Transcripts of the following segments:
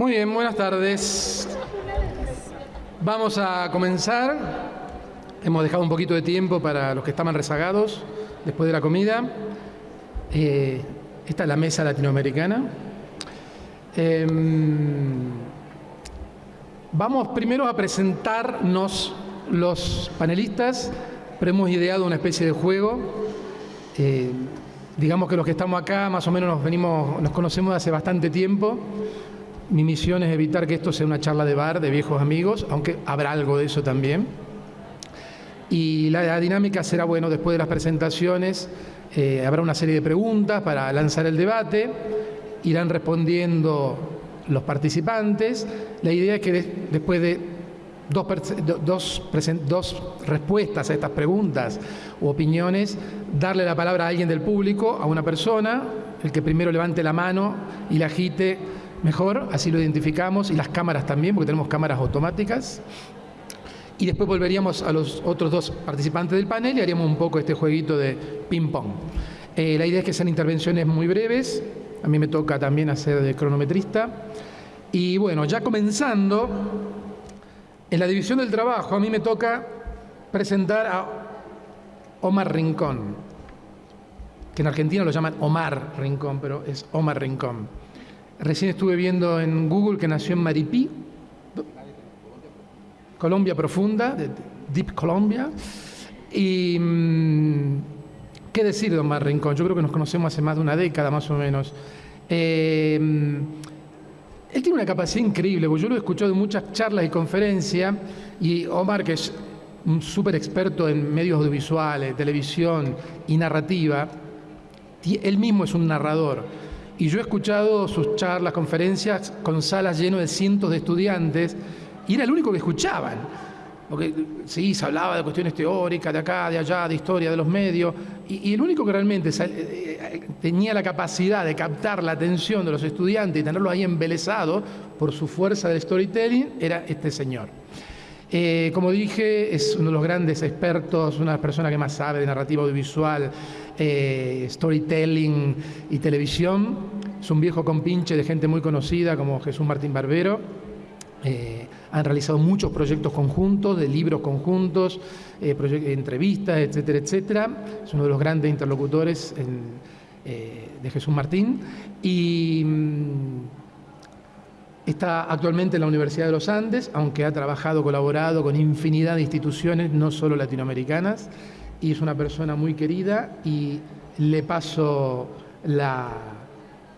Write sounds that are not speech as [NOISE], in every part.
Muy bien, buenas tardes. Vamos a comenzar. Hemos dejado un poquito de tiempo para los que estaban rezagados después de la comida. Eh, esta es la mesa latinoamericana. Em, vamos primero a presentarnos los panelistas, pero hemos ideado una especie de juego. Eh, digamos que los que estamos acá más o menos nos venimos, nos conocemos hace bastante tiempo. Mi misión es evitar que esto sea una charla de bar de viejos amigos, aunque habrá algo de eso también. Y la, dinámica será, bueno, después de las presentaciones eh, habrá una serie de preguntas para lanzar el debate, irán respondiendo los participantes. La idea es que después de dos, dos, dos, respuestas a estas preguntas u opiniones, darle la palabra a alguien del público, a una persona, el que primero levante la mano y la agite mejor, así lo identificamos, y las cámaras también, porque tenemos cámaras automáticas. Y después volveríamos a los otros dos participantes del panel y haríamos un poco este jueguito de ping-pong. Eh, la idea es que sean intervenciones muy breves, a mí me toca también hacer de cronometrista. Y bueno, ya comenzando, en la división del trabajo a mí me toca presentar a Omar Rincón, que en Argentina lo llaman Omar Rincón, pero es Omar Rincón. Recién estuve viendo en Google que nació en Maripí, Colombia profunda, Deep Colombia. Y mm, qué decir de Omar Rincón, yo creo que nos conocemos hace más de una década más o menos. Eh, él tiene una capacidad increíble, porque yo lo he escuchado en muchas charlas y conferencias, y Omar, que es un súper experto en medios audiovisuales, televisión y narrativa, él mismo es un narrador. Y yo he escuchado sus charlas, conferencias con salas llenas de cientos de estudiantes y era el único que escuchaban. Porque sí, se hablaba de cuestiones teóricas, de acá, de allá, de historia, de los medios, y, el único que realmente eh, eh, tenía la capacidad de captar la atención de los estudiantes y tenerlos ahí embelesados por su fuerza del storytelling era este señor. Eh, como dije, es uno de los grandes expertos, una de las personas que más sabe de narrativa audiovisual, eh, storytelling y televisión. Es un viejo compinche de gente muy conocida como Jesús Martín Barbero. Eh, han realizado muchos proyectos conjuntos, de libros conjuntos, entrevistas, etcétera, etcétera. Es uno de los grandes interlocutores de Jesús Martín. Y mm, Está actualmente en la Universidad de los Andes, aunque ha trabajado, colaborado con infinidad de instituciones, no solo latinoamericanas, y es una persona muy querida y le paso la,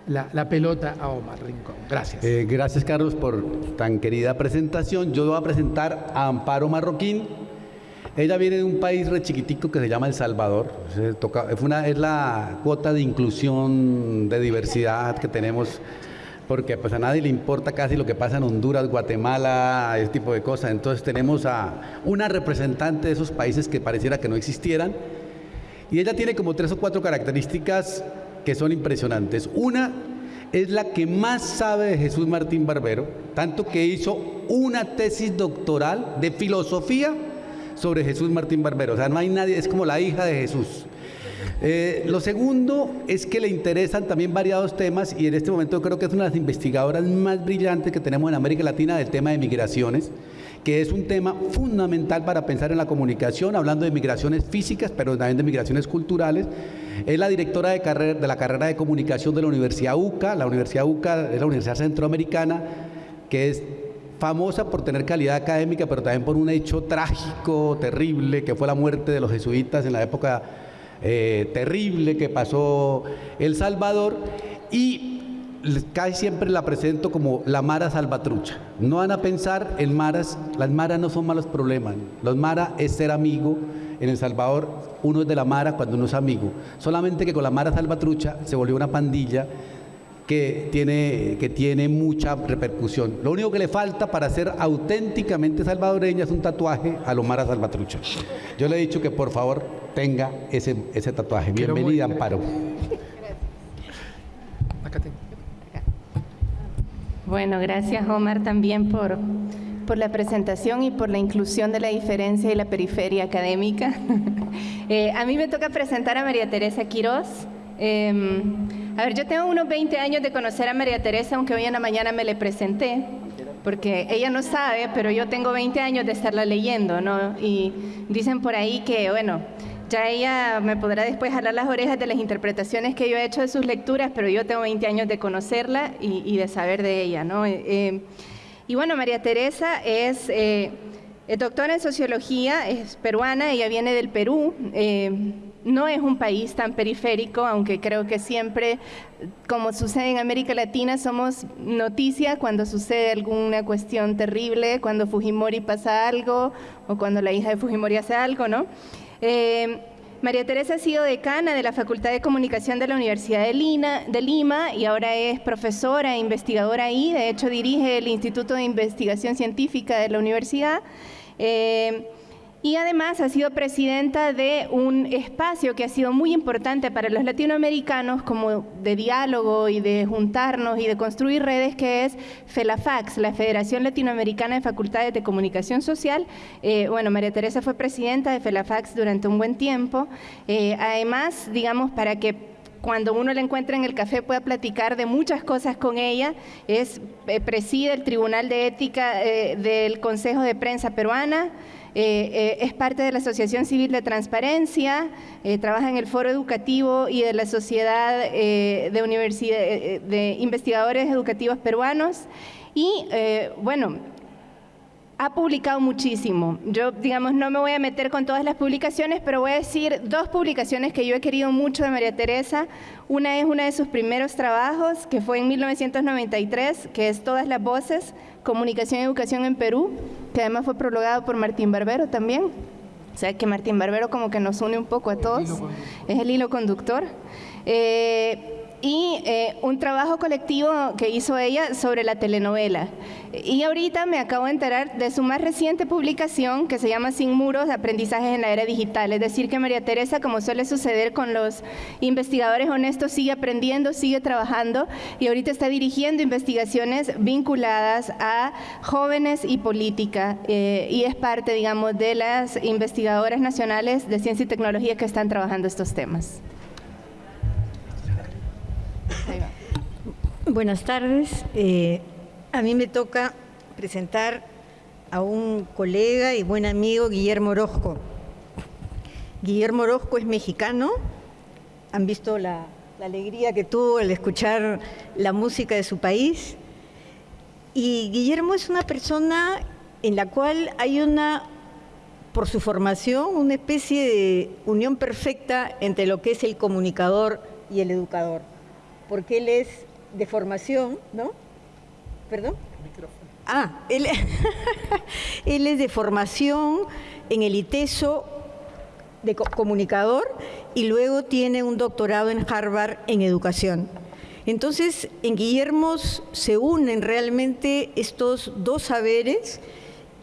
la, pelota a Omar Rincón. Gracias. Eh, gracias, Carlos, por tan querida presentación. Yo voy a presentar a Amparo Marroquín. Ella viene de un país re chiquitico que se llama El Salvador. una, es la cuota de inclusión, de diversidad que tenemos porque pues a nadie le importa casi lo que pasa en Honduras, Guatemala, ese tipo de cosas. Entonces tenemos a una representante de esos países que pareciera que no existieran. Y ella tiene como tres o cuatro características que son impresionantes. Una es la que más sabe de Jesús Martín Barbero, tanto que hizo una tesis doctoral de filosofía sobre Jesús Martín Barbero. O sea, no hay nadie, es como la hija de Jesús. Eh, lo segundo es que le interesan también variados temas y en este momento creo que es una de las investigadoras más brillantes que tenemos en América Latina del tema de migraciones, que es un tema fundamental para pensar en la comunicación, hablando de migraciones físicas, pero también de migraciones culturales. Es la directora de, de la carrera de comunicación de la Universidad UCA. La Universidad UCA es la Universidad Centroamericana, que es famosa por tener calidad académica, pero también por un hecho trágico, terrible, que fue la muerte de los jesuitas en la época eh, terrible que pasó El Salvador y casi siempre la presento como la Mara Salvatrucha. No van a pensar en Maras, las Maras no son malos problemas, los Mara es ser amigo. En El Salvador uno es de la Mara cuando uno es amigo. Solamente que con la Mara Salvatrucha se volvió una pandilla que tiene, que tiene mucha repercusión. Lo único que le falta para ser auténticamente salvadoreña es un tatuaje a Lomara Salvatrucha. Yo le he dicho que por favor tenga ese, ese tatuaje. Bienvenida, Amparo. Bueno, gracias Omar también por, por la presentación y por la inclusión de la diferencia y la periferia académica. [LAUGHS] Eh, a mí me toca presentar a María Teresa Quirós. Em, A ver, yo tengo unos 20 años de conocer a María Teresa, aunque hoy en la mañana me le presenté, porque ella no sabe, pero yo tengo 20 años de estarla leyendo, ¿no? Y dicen por ahí que, bueno, ya ella me podrá después jalar las orejas de las interpretaciones que yo he hecho de sus lecturas, pero yo tengo 20 años de conocerla y, de saber de ella, ¿no? Eh, eh, y bueno, María Teresa es... Eh, doctora en sociología, es peruana, ella viene del Perú. Eh, no es un país tan periférico, aunque creo que siempre, como sucede en América Latina, somos noticia cuando sucede alguna cuestión terrible, cuando Fujimori pasa algo o cuando la hija de Fujimori hace algo, ¿no? Eh, María Teresa ha sido decana de la Facultad de Comunicación de la Universidad de, Lima y ahora es profesora e investigadora ahí. De hecho, dirige el Instituto de Investigación Científica de la universidad. Eh, y además ha sido presidenta de un espacio que ha sido muy importante para los latinoamericanos como de diálogo y de juntarnos y de construir redes que es FELAFAX, la Federación Latinoamericana de Facultades de Comunicación Social. Eh, bueno, María Teresa fue presidenta de FELAFAX durante un buen tiempo. Eh, además, digamos, para que cuando uno la encuentra en el café pueda platicar de muchas cosas con ella. Es eh, preside el Tribunal de Ética del Consejo de Prensa Peruana. Eh, eh, es parte de la Asociación Civil de Transparencia, eh, trabaja en el Foro Educativo y de la Sociedad de, de Investigadores Educativos Peruanos. Y bueno, ha publicado muchísimo. Yo, digamos, no me voy a meter con todas las publicaciones, pero voy a decir dos publicaciones que yo he querido mucho de María Teresa. Una es uno de sus primeros trabajos, que fue en 1993, que es Todas las Voces, Comunicación y Educación en Perú, que además fue prologado por Martín Barbero también. O sea, que Martín Barbero como que nos une un poco a todos. Es el hilo conductor. Eh, y eh, un trabajo colectivo que hizo ella sobre la telenovela. Y ahorita me acabo de enterar de su más reciente publicación que se llama Sin muros, aprendizajes en la era digital. Es decir, que María Teresa, como suele suceder con los investigadores honestos, sigue aprendiendo, sigue trabajando y ahorita está dirigiendo investigaciones vinculadas a jóvenes y política. Eh, y es parte, digamos, de las investigadoras nacionales de ciencia y tecnología que están trabajando estos temas. Buenas tardes. Eh, a mí me toca presentar a un colega y buen amigo, Guillermo Orozco. Guillermo Orozco es mexicano. Han visto la, la alegría que tuvo al escuchar la música de su país. Y Guillermo es una persona en la cual hay una, por su formación, una especie de unión perfecta entre lo que es el comunicador y el educador porque él es de formación, ¿no? ¿Perdón? Ah, él, [LAUGHS] él es de formación en el ITESO de comunicador y luego tiene un doctorado en Harvard en educación. Entonces, en Guillermo se unen realmente estos dos saberes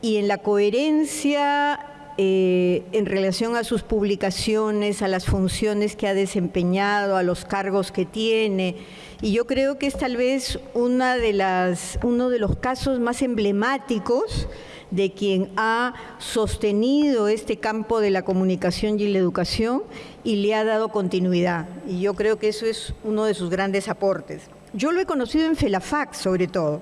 y en la coherencia eh, en relación a sus publicaciones, a las funciones que ha desempeñado, a los cargos que tiene. Y yo creo que es tal vez uno de los casos más emblemáticos de quien ha sostenido este campo de la comunicación y la educación y le ha dado continuidad. Y yo creo que eso es uno de sus grandes aportes. Yo lo he conocido en FELAFAX sobre todo.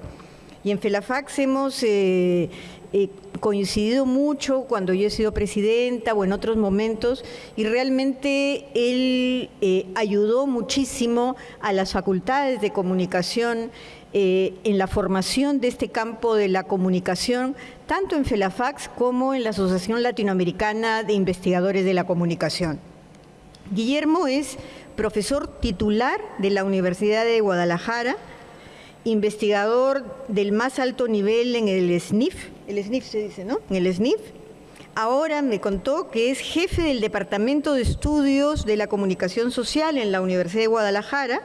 Y en FELAFAX hemos eh, eh, coincidido mucho cuando yo he sido presidenta o en otros momentos y realmente él eh, ayudó muchísimo a las facultades de comunicación eh, en la formación de este campo de la comunicación, tanto en FELAFAX como en la Asociación Latinoamericana de Investigadores de la Comunicación. Guillermo es profesor titular de la Universidad de Guadalajara, investigador del más alto nivel en el SNIF, el SNIF se dice, ¿no? El SNIF. Ahora me contó que es jefe del Departamento de Estudios de la Comunicación Social en la Universidad de Guadalajara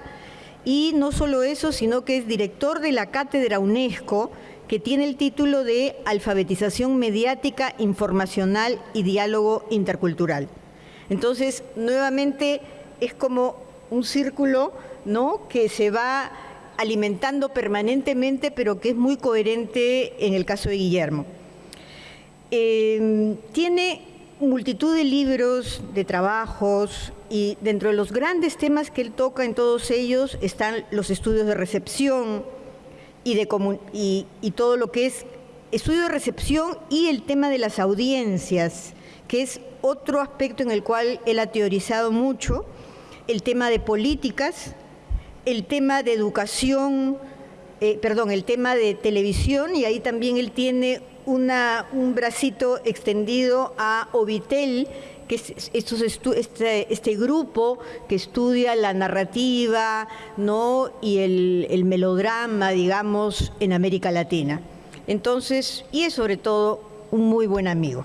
y no solo eso, sino que es director de la cátedra UNESCO que tiene el título de Alfabetización Mediática, Informacional y Diálogo Intercultural. Entonces, nuevamente es como un círculo ¿no? que se va alimentando permanentemente, pero que es muy coherente en el caso de Guillermo. Em, tiene multitud de libros, de trabajos y dentro de los grandes temas que él toca en todos ellos están los estudios de recepción y, de y, todo lo que es estudio de recepción y el tema de las audiencias, que es otro aspecto en el cual él ha teorizado mucho, el tema de políticas, el tema de educación, eh, perdón, el tema de televisión, y ahí también él tiene una, un bracito extendido a Ovitel, que es estos este, este, grupo que estudia la narrativa y el, el melodrama, digamos, en América Latina. Entonces, y es sobre todo un muy buen amigo.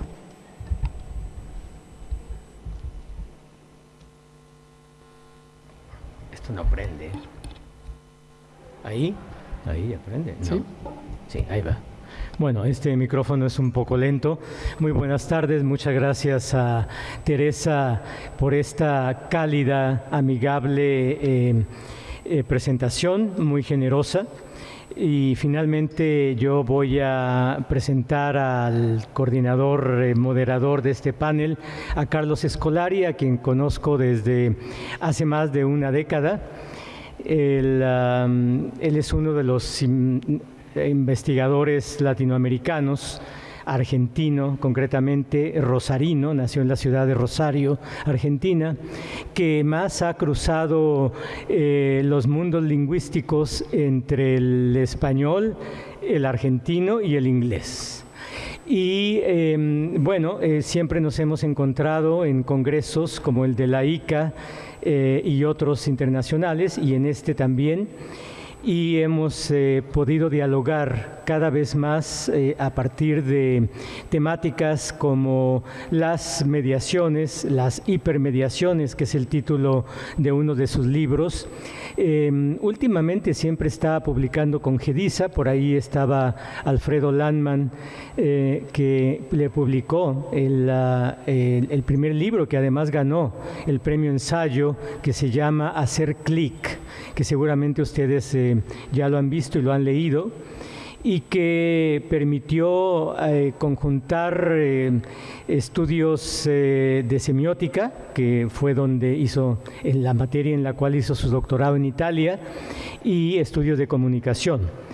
Esto no prende. Ahí, ahí aprende. ¿Sí? sí, ahí va. Bueno, este micrófono es un poco lento. Muy buenas tardes, muchas gracias a Teresa por esta cálida, amigable eh, eh, presentación, muy generosa. Y finalmente yo voy a presentar al coordinador eh, moderador de este panel, a Carlos Escolari, a quien conozco desde hace más de una década. Él, es uno de los investigadores latinoamericanos argentino, concretamente rosarino, nació en la ciudad de Rosario, Argentina, que más ha cruzado eh, los mundos lingüísticos entre el español, el argentino y el inglés. Y em, bueno, eh, siempre nos hemos encontrado en congresos como el de la ICA eh, y otros internacionales, y en este también y hemos eh, podido dialogar cada vez más eh, a partir de temáticas como las mediaciones, las hipermediaciones, que es el título de uno de sus libros. Em, últimamente siempre está publicando con Gedisa, por ahí estaba Alfredo Landman, eh, que le publicó el, el primer libro que además ganó el premio ensayo, que se llama Hacer Clic que seguramente ustedes eh, ya lo han visto y lo han leído, y que permitió eh, conjuntar eh, estudios de semiótica, que fue donde hizo en la materia en la cual hizo su doctorado en Italia, y estudios de comunicación.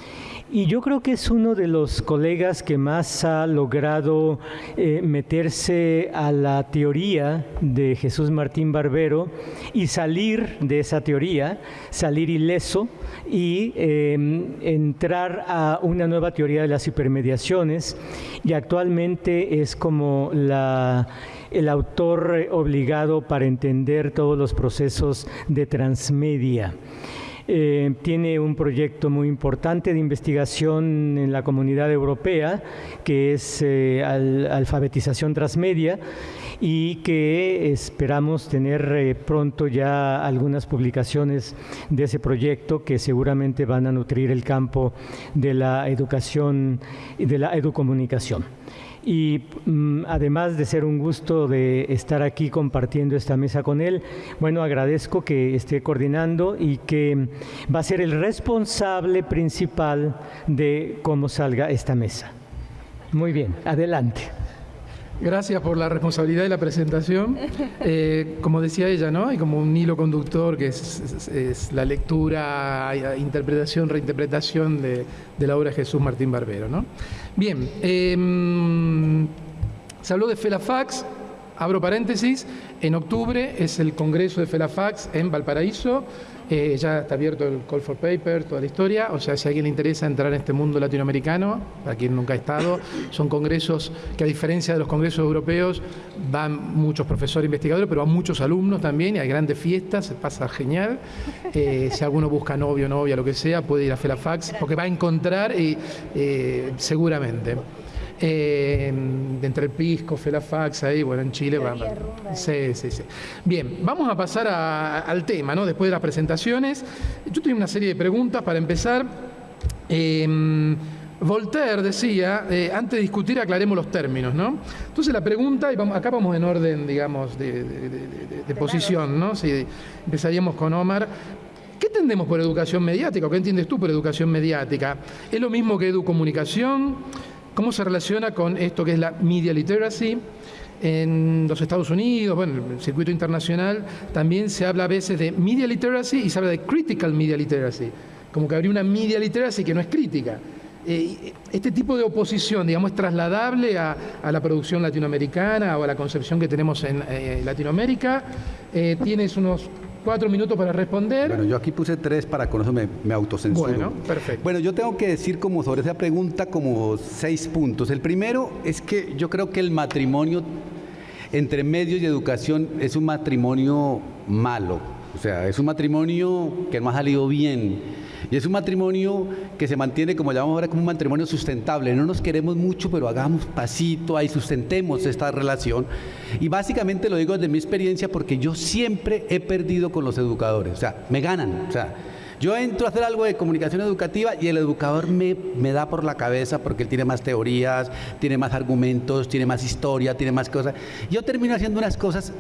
Y yo creo que es uno de los colegas que más ha logrado eh, meterse a la teoría de Jesús Martín Barbero y salir de esa teoría, salir ileso y em, entrar a una nueva teoría de las hipermediaciones. Y actualmente es como el autor obligado para entender todos los procesos de transmedia. Eh, tiene un proyecto muy importante de investigación en la comunidad europea, que es eh, alfabetización transmedia y que esperamos tener eh, pronto ya algunas publicaciones de ese proyecto que seguramente van a nutrir el campo de la educación y de la educomunicación y mm, además de ser un gusto de estar aquí compartiendo esta mesa con él, bueno, agradezco que esté coordinando y que va a ser el responsable principal de cómo salga esta mesa. Muy bien, adelante. Gracias por la responsabilidad de la presentación. [LAUGHS] Eh, como decía ella, ¿no? Hay como un hilo conductor que es, la lectura, interpretación, reinterpretación de, la obra de Jesús Martín Barbero, ¿no? Bien, em, se habló de Felafax, abro paréntesis, en octubre es el Congreso de Felafax en Valparaíso. Eh, ya está abierto el Call for Paper, toda la historia. O sea, si a alguien le interesa entrar en este mundo latinoamericano, para quien nunca ha estado, son congresos que a diferencia de los congresos europeos van muchos profesores investigadores, pero van muchos alumnos también y hay grandes fiestas, se pasa genial. Eh, si alguno busca novio, novia, lo que sea, puede ir a Felafax porque va a encontrar y, eh, seguramente. Eh, entre el Pisco, Felafax, ahí, bueno, en Chile. Va, sí, sí, sí. Bien, vamos a pasar al tema, ¿no? Después de las presentaciones. Yo tengo una serie de preguntas para empezar. Em, Voltaire decía, eh, antes de discutir aclaremos los términos, ¿no? Entonces la pregunta, y vamos, acá vamos en orden, digamos, de, posición, ¿no? Si empezaríamos con Omar. ¿Qué entendemos por educación mediática? ¿O qué entiendes tú por educación mediática? ¿Es lo mismo que educomunicación? ¿Cómo se relaciona con esto que es la media literacy? en los Estados Unidos, bueno, en el circuito internacional, también se habla a veces de media literacy y se habla de critical media literacy, como que habría una media literacy que no es crítica. Eh, este tipo de oposición, digamos, es trasladable a, la producción latinoamericana o a la concepción que tenemos en eh, Latinoamérica. Eh, tienes unos cuatro minutos para responder. Bueno, yo aquí puse tres para con eso me, me autocensuro. Bueno, perfecto. Bueno, yo tengo que decir como sobre esa pregunta como seis puntos. El primero es que yo creo que el matrimonio entre medios y educación es un matrimonio malo. O sea, es un matrimonio que no ha salido bien y es un matrimonio que se mantiene, como llamamos ahora, como un matrimonio sustentable. No nos queremos mucho, pero hagamos pasito ahí, sustentemos esta relación. Y básicamente lo digo desde mi experiencia porque yo siempre he perdido con los educadores. O sea, me ganan. O sea, yo entro a hacer algo de comunicación educativa y el educador me, me, da por la cabeza porque él tiene más teorías, tiene más argumentos, tiene más historia, tiene más cosas. Yo termino haciendo unas cosas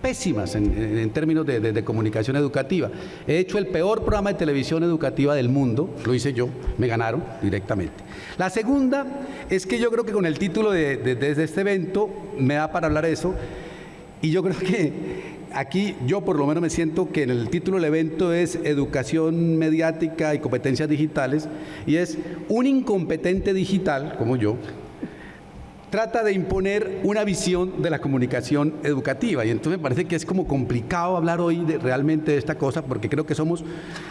pésimas en, términos de, comunicación educativa. He hecho el peor programa de televisión educativa del mundo, lo hice yo, me ganaron directamente. La segunda es que yo creo que con el título de, de este evento me da para hablar eso, y yo creo que aquí yo por lo menos me siento que en el título del evento es Educación mediática y competencias digitales, y es un incompetente digital, como yo, trata de imponer una visión de la comunicación educativa. Y entonces me parece que es como complicado hablar hoy de, realmente de esta cosa, porque creo que somos,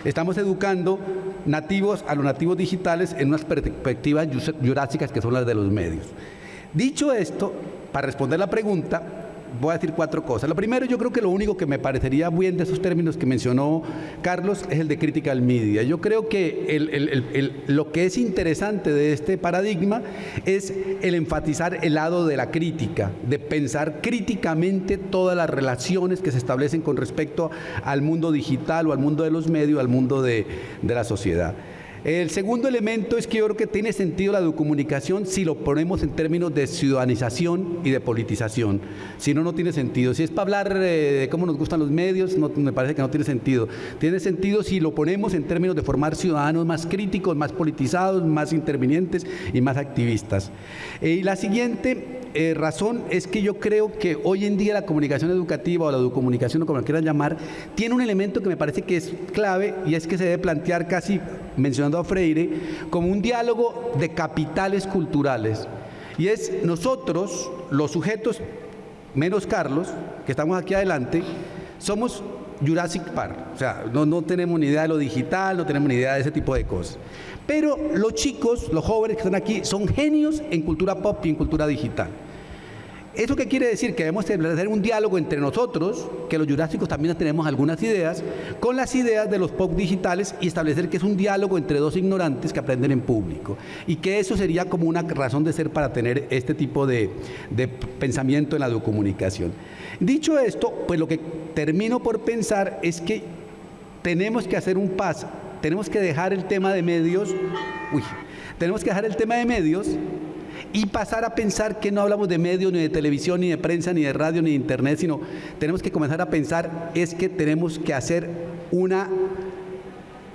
estamos educando nativos a los nativos digitales en unas perspectivas jurásicas que son las de los medios. Dicho esto, para responder la pregunta, voy a decir cuatro cosas. Lo primero, yo creo que lo único que me parecería bien de esos términos que mencionó Carlos es el de critical media. Yo creo que lo que es interesante de este paradigma es el enfatizar el lado de la crítica, de pensar críticamente todas las relaciones que se establecen con respecto al mundo digital o al mundo de los medios, al mundo de la sociedad. El segundo elemento es que yo creo que tiene sentido la comunicación si lo ponemos en términos de ciudadanización y de politización. Si no, no tiene sentido. Si es para hablar eh, de cómo nos gustan los medios, no, me parece que no tiene sentido. Tiene sentido si lo ponemos en términos de formar ciudadanos más críticos, más politizados, más intervinientes y más activistas. Eh, y la siguiente eh, razón es que yo creo que hoy en día la comunicación educativa o la comunicación o como lo quieran llamar, tiene un elemento que me parece que es clave y es que se debe plantear casi, mencionando a Freire, como un diálogo de capitales culturales. Y es nosotros, los sujetos, menos Carlos, que estamos aquí adelante, somos Jurassic Park. O sea, no, no tenemos ni idea de lo digital, no tenemos ni idea de ese tipo de cosas. Pero los chicos, los jóvenes que están aquí, son genios en cultura pop y en cultura digital. ¿Eso qué quiere decir? Que debemos establecer un diálogo entre nosotros, que los jurásicos también tenemos algunas ideas, con las ideas de los pop digitales y establecer que es un diálogo entre dos ignorantes que aprenden en público. Y que eso sería como una razón de ser para tener este tipo de, de pensamiento en la comunicación. Dicho esto, pues lo que termino por pensar es que tenemos que hacer un paso tenemos que dejar el tema de medios, uy, tenemos que dejar el tema de medios y pasar a pensar que no hablamos de medios, ni de televisión, ni de prensa, ni de radio, ni de internet, sino tenemos que comenzar a pensar es que tenemos que hacer una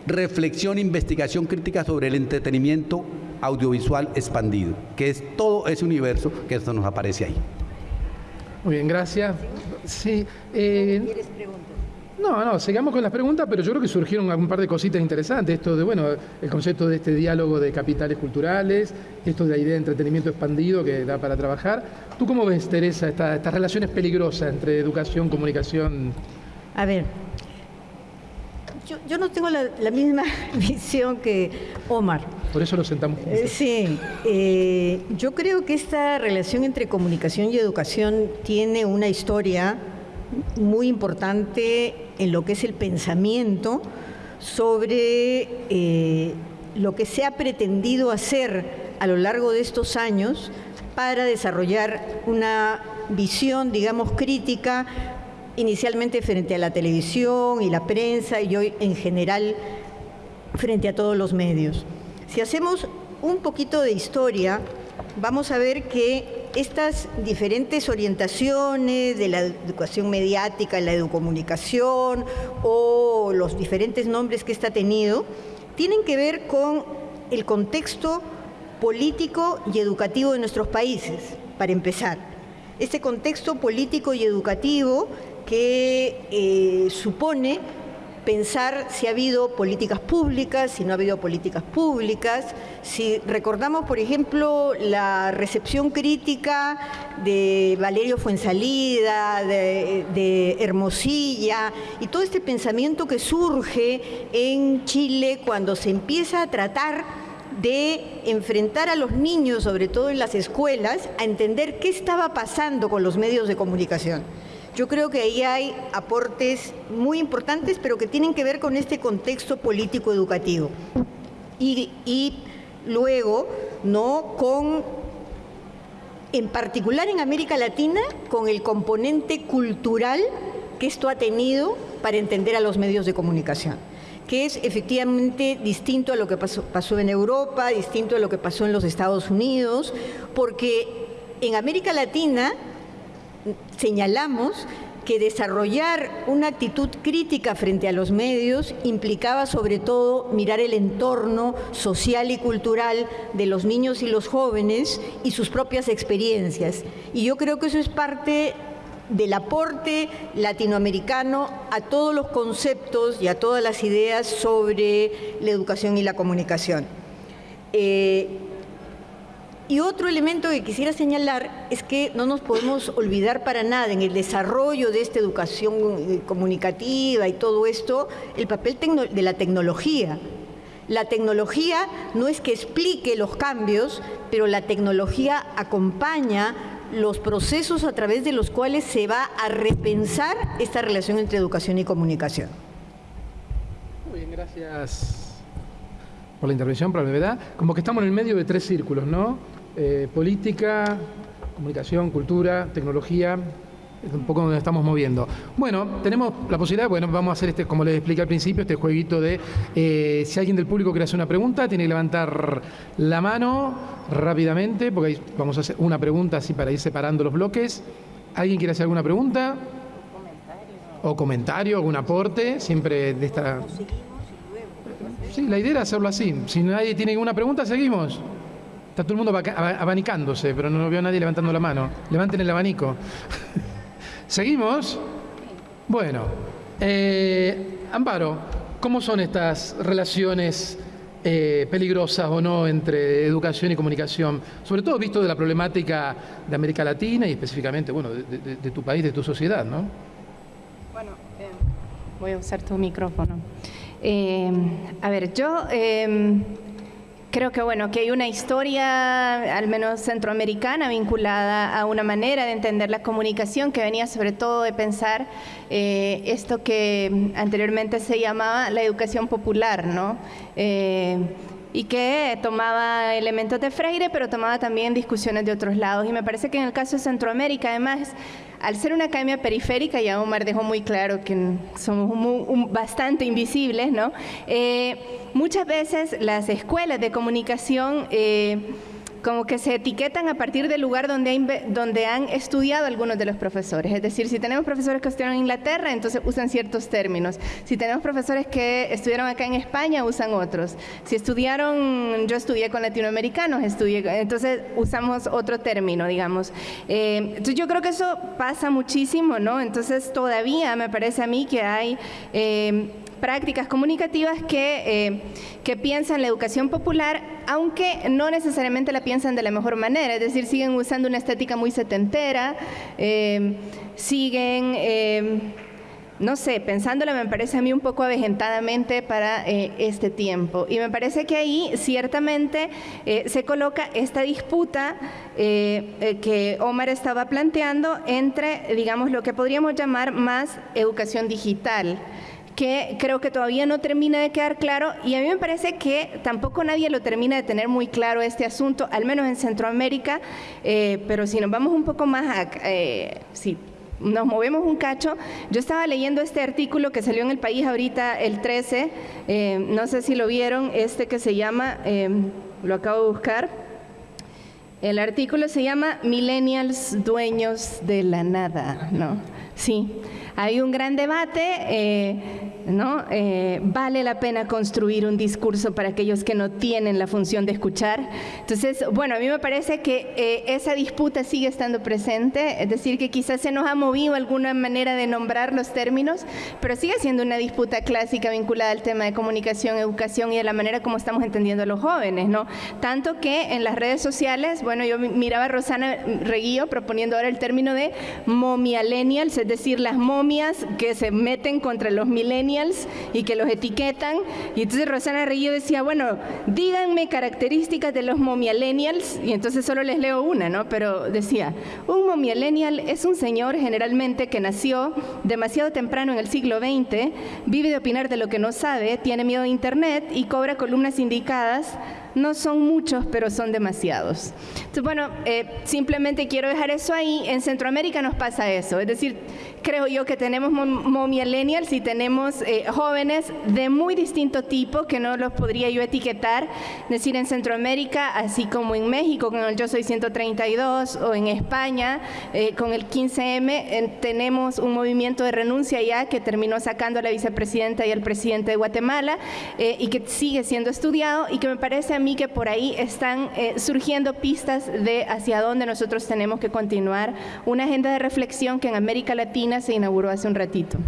reflexión, investigación crítica sobre el entretenimiento audiovisual expandido, que es todo ese universo que esto nos aparece ahí. Muy bien, gracias. Sí, eh, no, no, sigamos con las preguntas, pero yo creo que surgieron un par de cositas interesantes. Esto de, bueno, el concepto de este diálogo de capitales culturales, esto de la idea de entretenimiento expandido que da para trabajar. ¿Tú cómo ves, Teresa, estas relaciones peligrosas entre educación, comunicación? A ver, yo, no tengo la, misma [LAUGHS] visión que Omar. Por eso lo sentamos eh, sí, eh, yo creo que esta relación entre comunicación y educación tiene una historia muy importante en lo que es el pensamiento sobre eh, lo que se ha pretendido hacer a lo largo de estos años para desarrollar una visión, digamos, crítica, inicialmente frente a la televisión y la prensa y hoy en general frente a todos los medios. Si hacemos un poquito de historia, vamos a ver que estas diferentes orientaciones de la educación mediática, la educomunicación o los diferentes nombres que está tenido, tienen que ver con el contexto político y educativo de nuestros países, para empezar. Este contexto político y educativo que eh, supone pensar si ha habido políticas públicas, si no ha habido políticas públicas, si recordamos, por ejemplo, la recepción crítica de Valerio Fuensalida, de, de Hermosilla, y todo este pensamiento que surge en Chile cuando se empieza a tratar de enfrentar a los niños, sobre todo en las escuelas, a entender qué estaba pasando con los medios de comunicación. Yo creo que ahí hay aportes muy importantes, pero que tienen que ver con este contexto político educativo. Y, luego, ¿no? Con, en particular en América Latina, con el componente cultural que esto ha tenido para entender a los medios de comunicación que es efectivamente distinto a lo que pasó, pasó, en Europa, distinto a lo que pasó en los Estados Unidos, porque en América Latina señalamos que desarrollar una actitud crítica frente a los medios implicaba sobre todo mirar el entorno social y cultural de los niños y los jóvenes y sus propias experiencias. Y yo creo que eso es parte del aporte latinoamericano a todos los conceptos y a todas las ideas sobre la educación y la comunicación. Eh, y otro elemento que quisiera señalar es que no nos podemos olvidar para nada en el desarrollo de esta educación eh, comunicativa y todo esto, el papel de la tecnología. La tecnología no es que explique los cambios, pero la tecnología acompaña los procesos a través de los cuales se va a repensar esta relación entre educación y comunicación. Muy bien, gracias por la intervención, por la brevedad. Como que estamos en el medio de tres círculos, ¿no? Eh, política, comunicación, cultura, tecnología, es un poco donde estamos moviendo. Bueno, tenemos la posibilidad, bueno, vamos a hacer este, como les expliqué al principio, este jueguito de eh, si alguien del público quiere hacer una pregunta, tiene que levantar la mano rápidamente, porque ahí vamos a hacer una pregunta así para ir separando los bloques. ¿Alguien quiere hacer alguna pregunta? O comentario, algún aporte, siempre de esta... Sí, la idea era hacerlo así. Si nadie tiene ninguna pregunta, seguimos. Está todo el mundo abanicándose, pero no veo a nadie levantando la mano. Levanten el abanico. [LAUGHS] ¿Seguimos? Bueno, eh, Amparo, ¿cómo son estas relaciones eh, peligrosas o no entre educación y comunicación? Sobre todo visto de la problemática de América Latina y específicamente, bueno, de, tu país, de tu sociedad, ¿no? Bueno, eh, voy a usar tu micrófono. A ver, yo Creo que bueno, que hay una historia, al menos centroamericana, vinculada a una manera de entender la comunicación que venía sobre todo de pensar eh, esto que anteriormente se llamaba la educación popular, ¿no? Eh, y que tomaba elementos de Freire, pero tomaba también discusiones de otros lados. Y me parece que en el caso de Centroamérica, además, al ser una academia periférica, ya Omar dejó muy claro que somos bastante invisibles, ¿no? Eh, muchas veces las escuelas de comunicación... Eh, como que se etiquetan a partir del lugar donde, donde han estudiado algunos de los profesores. Es decir, si tenemos profesores que estudiaron en Inglaterra, entonces usan ciertos términos. Si tenemos profesores que estudiaron acá en España, usan otros. Si estudiaron, yo estudié con latinoamericanos, estudié, entonces usamos otro término, digamos. Eh, entonces yo creo que eso pasa muchísimo, ¿no? Entonces todavía me parece a mí que hay... Eh, prácticas comunicativas que, eh, que piensan la educación popular, aunque no necesariamente la piensan de la mejor manera, es decir, siguen usando una estética muy setentera, eh, siguen... Eh, no sé, pensándolo me parece a mí un poco avejentadamente para este tiempo. Y me parece que ahí ciertamente se coloca esta disputa que Omar estaba planteando entre, digamos, lo que podríamos llamar más educación digital que creo que todavía no termina de quedar claro y a mí me parece que tampoco nadie lo termina de tener muy claro este asunto, al menos en Centroamérica, eh, pero si nos vamos un poco más a... Eh, nos movemos un cacho, yo estaba leyendo este artículo que salió en el país ahorita el 13, eh, no sé si lo vieron, este que se llama, lo acabo de buscar, el artículo se llama Millennials Dueños de la Nada, ¿no? Sí, hay un gran debate. Eh, ¿no? Eh, vale la pena construir un discurso para aquellos que no tienen la función de escuchar. Entonces, bueno, a mí me parece que eh, esa disputa sigue estando presente, es decir, que quizás se nos ha movido alguna manera de nombrar los términos, pero sigue siendo una disputa clásica vinculada al tema de comunicación, educación y de la manera como estamos entendiendo a los jóvenes, ¿no? Tanto que en las redes sociales, bueno, yo miraba a Rosana Reguillo proponiendo ahora el término de momialenials, es decir, las momias que se meten contra los millennials y que los etiquetan. Y entonces Rosana Río decía, bueno, díganme características de los momialenials, y entonces solo les leo una, ¿no? Pero decía, un momialenial es un señor generalmente que nació demasiado temprano en el siglo XX, vive de opinar de lo que no sabe, tiene miedo de Internet y cobra columnas indicadas no son muchos, pero son demasiados. Entonces, bueno, eh, simplemente quiero dejar eso ahí. En Centroamérica nos pasa eso, es decir, creo yo que tenemos millennials y tenemos eh, jóvenes de muy distinto tipo que no los podría yo etiquetar, decir, en Centroamérica, así como en México con el Yo Soy 132 o en España eh, con el 15M, tenemos un movimiento de renuncia ya que terminó sacando a la vicepresidenta y al presidente de Guatemala eh, y que sigue siendo estudiado y que me parece a mí que por ahí están surgiendo pistas de hacia dónde nosotros tenemos que continuar una agenda de reflexión que en América Latina se inauguró hace un ratito.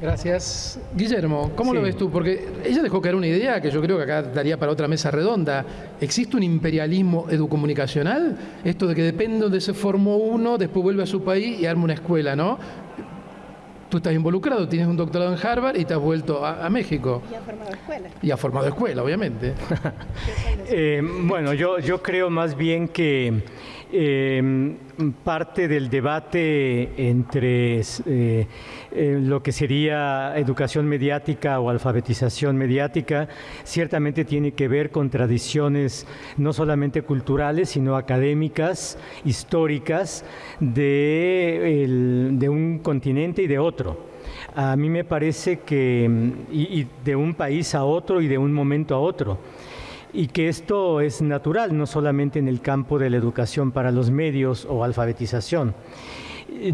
Gracias. Guillermo, ¿cómo lo ves tú? Porque ella dejó caer una idea que yo creo que acá daría para otra mesa redonda. ¿Existe un imperialismo educomunicacional? Esto de que depende de se formó uno, después vuelve a su país y arma una escuela, ¿no? Tú estás involucrado, tienes un doctorado en Harvard y te has vuelto a, México. Y ha formado escuela. Y ha formado escuela, obviamente. [LAUGHS] Eh, bueno, yo, yo creo más bien que eh, parte del debate entre eh, lo que sería educación mediática o alfabetización mediática ciertamente tiene que ver con tradiciones no solamente culturales, sino académicas, históricas de, de un continente y de otro. A mí me parece que, y de un país a otro y de un momento a otro y que esto es natural, no solamente en el campo de la educación para los medios o alfabetización.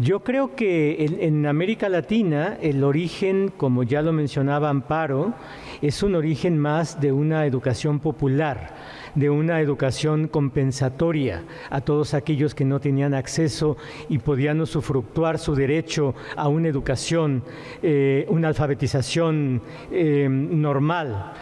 Yo creo que en, América Latina el origen, como ya lo mencionaba Amparo, es un origen más de una educación popular, de una educación compensatoria a todos aquellos que no tenían acceso y podían usufructuar su derecho a una educación, eh, una alfabetización eh, normal.